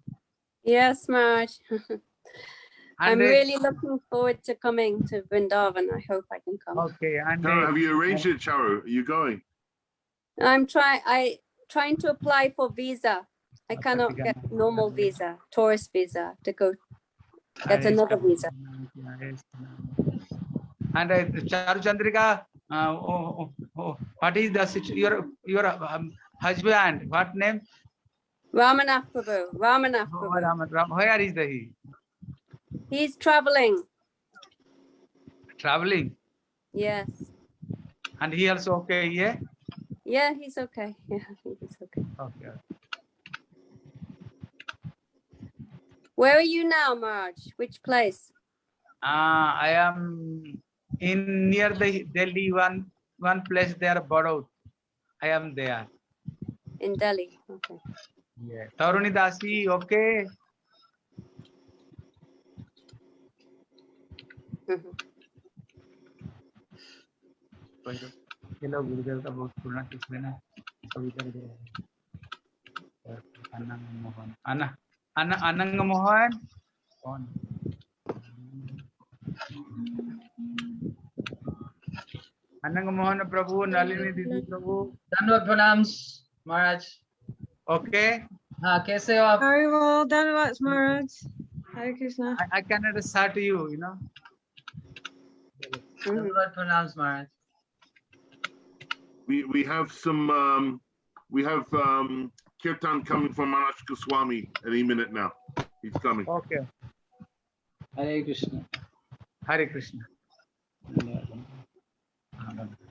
yes, Marge. I'm And, uh, really looking forward to coming to Vrindavan. I hope I can come. okay and uh, have you arranged it, Charu? Are you going? I'm trying, I trying to apply for visa. I cannot get normal visa, tourist visa to go get another visa. And uh, Charu Chandrika, uh, oh, oh, oh, what is the your your um, husband? What name? Ramanath Prabhu. Ramanath oh, Prabhu. Raman, Ram, where is the he? He's traveling. Traveling. Yes. And he also okay, yeah. Yeah, he's okay. Yeah, I think he's okay. Okay. Where are you now, Marge? Which place? Uh, I am in near the Delhi one one place there, Badod. I am there. In Delhi. Okay. Yeah. Taruni Dasi, okay. Mhm. चलो गुरुदेव का बहुत पुराना किस लेना सभी कर दे। अनंग मोहन। अन अन अनंग मोहन? कौन? अनंग मोहन प्रभु नलिनी दीदी प्रभु। धन्यवाद प्रणाम महाराज। ओके। हाँ कैसे हो आप? Very well done, Maharaj. Hare Krishna. I, I cannot start you you know? धन्यवाद प्रणाम महाराज। we we have some um, we have um, kirtan coming from Maharaj Goswami any minute now. He's coming. Okay. Hare Krishna. Hare Krishna. Hare Krishna.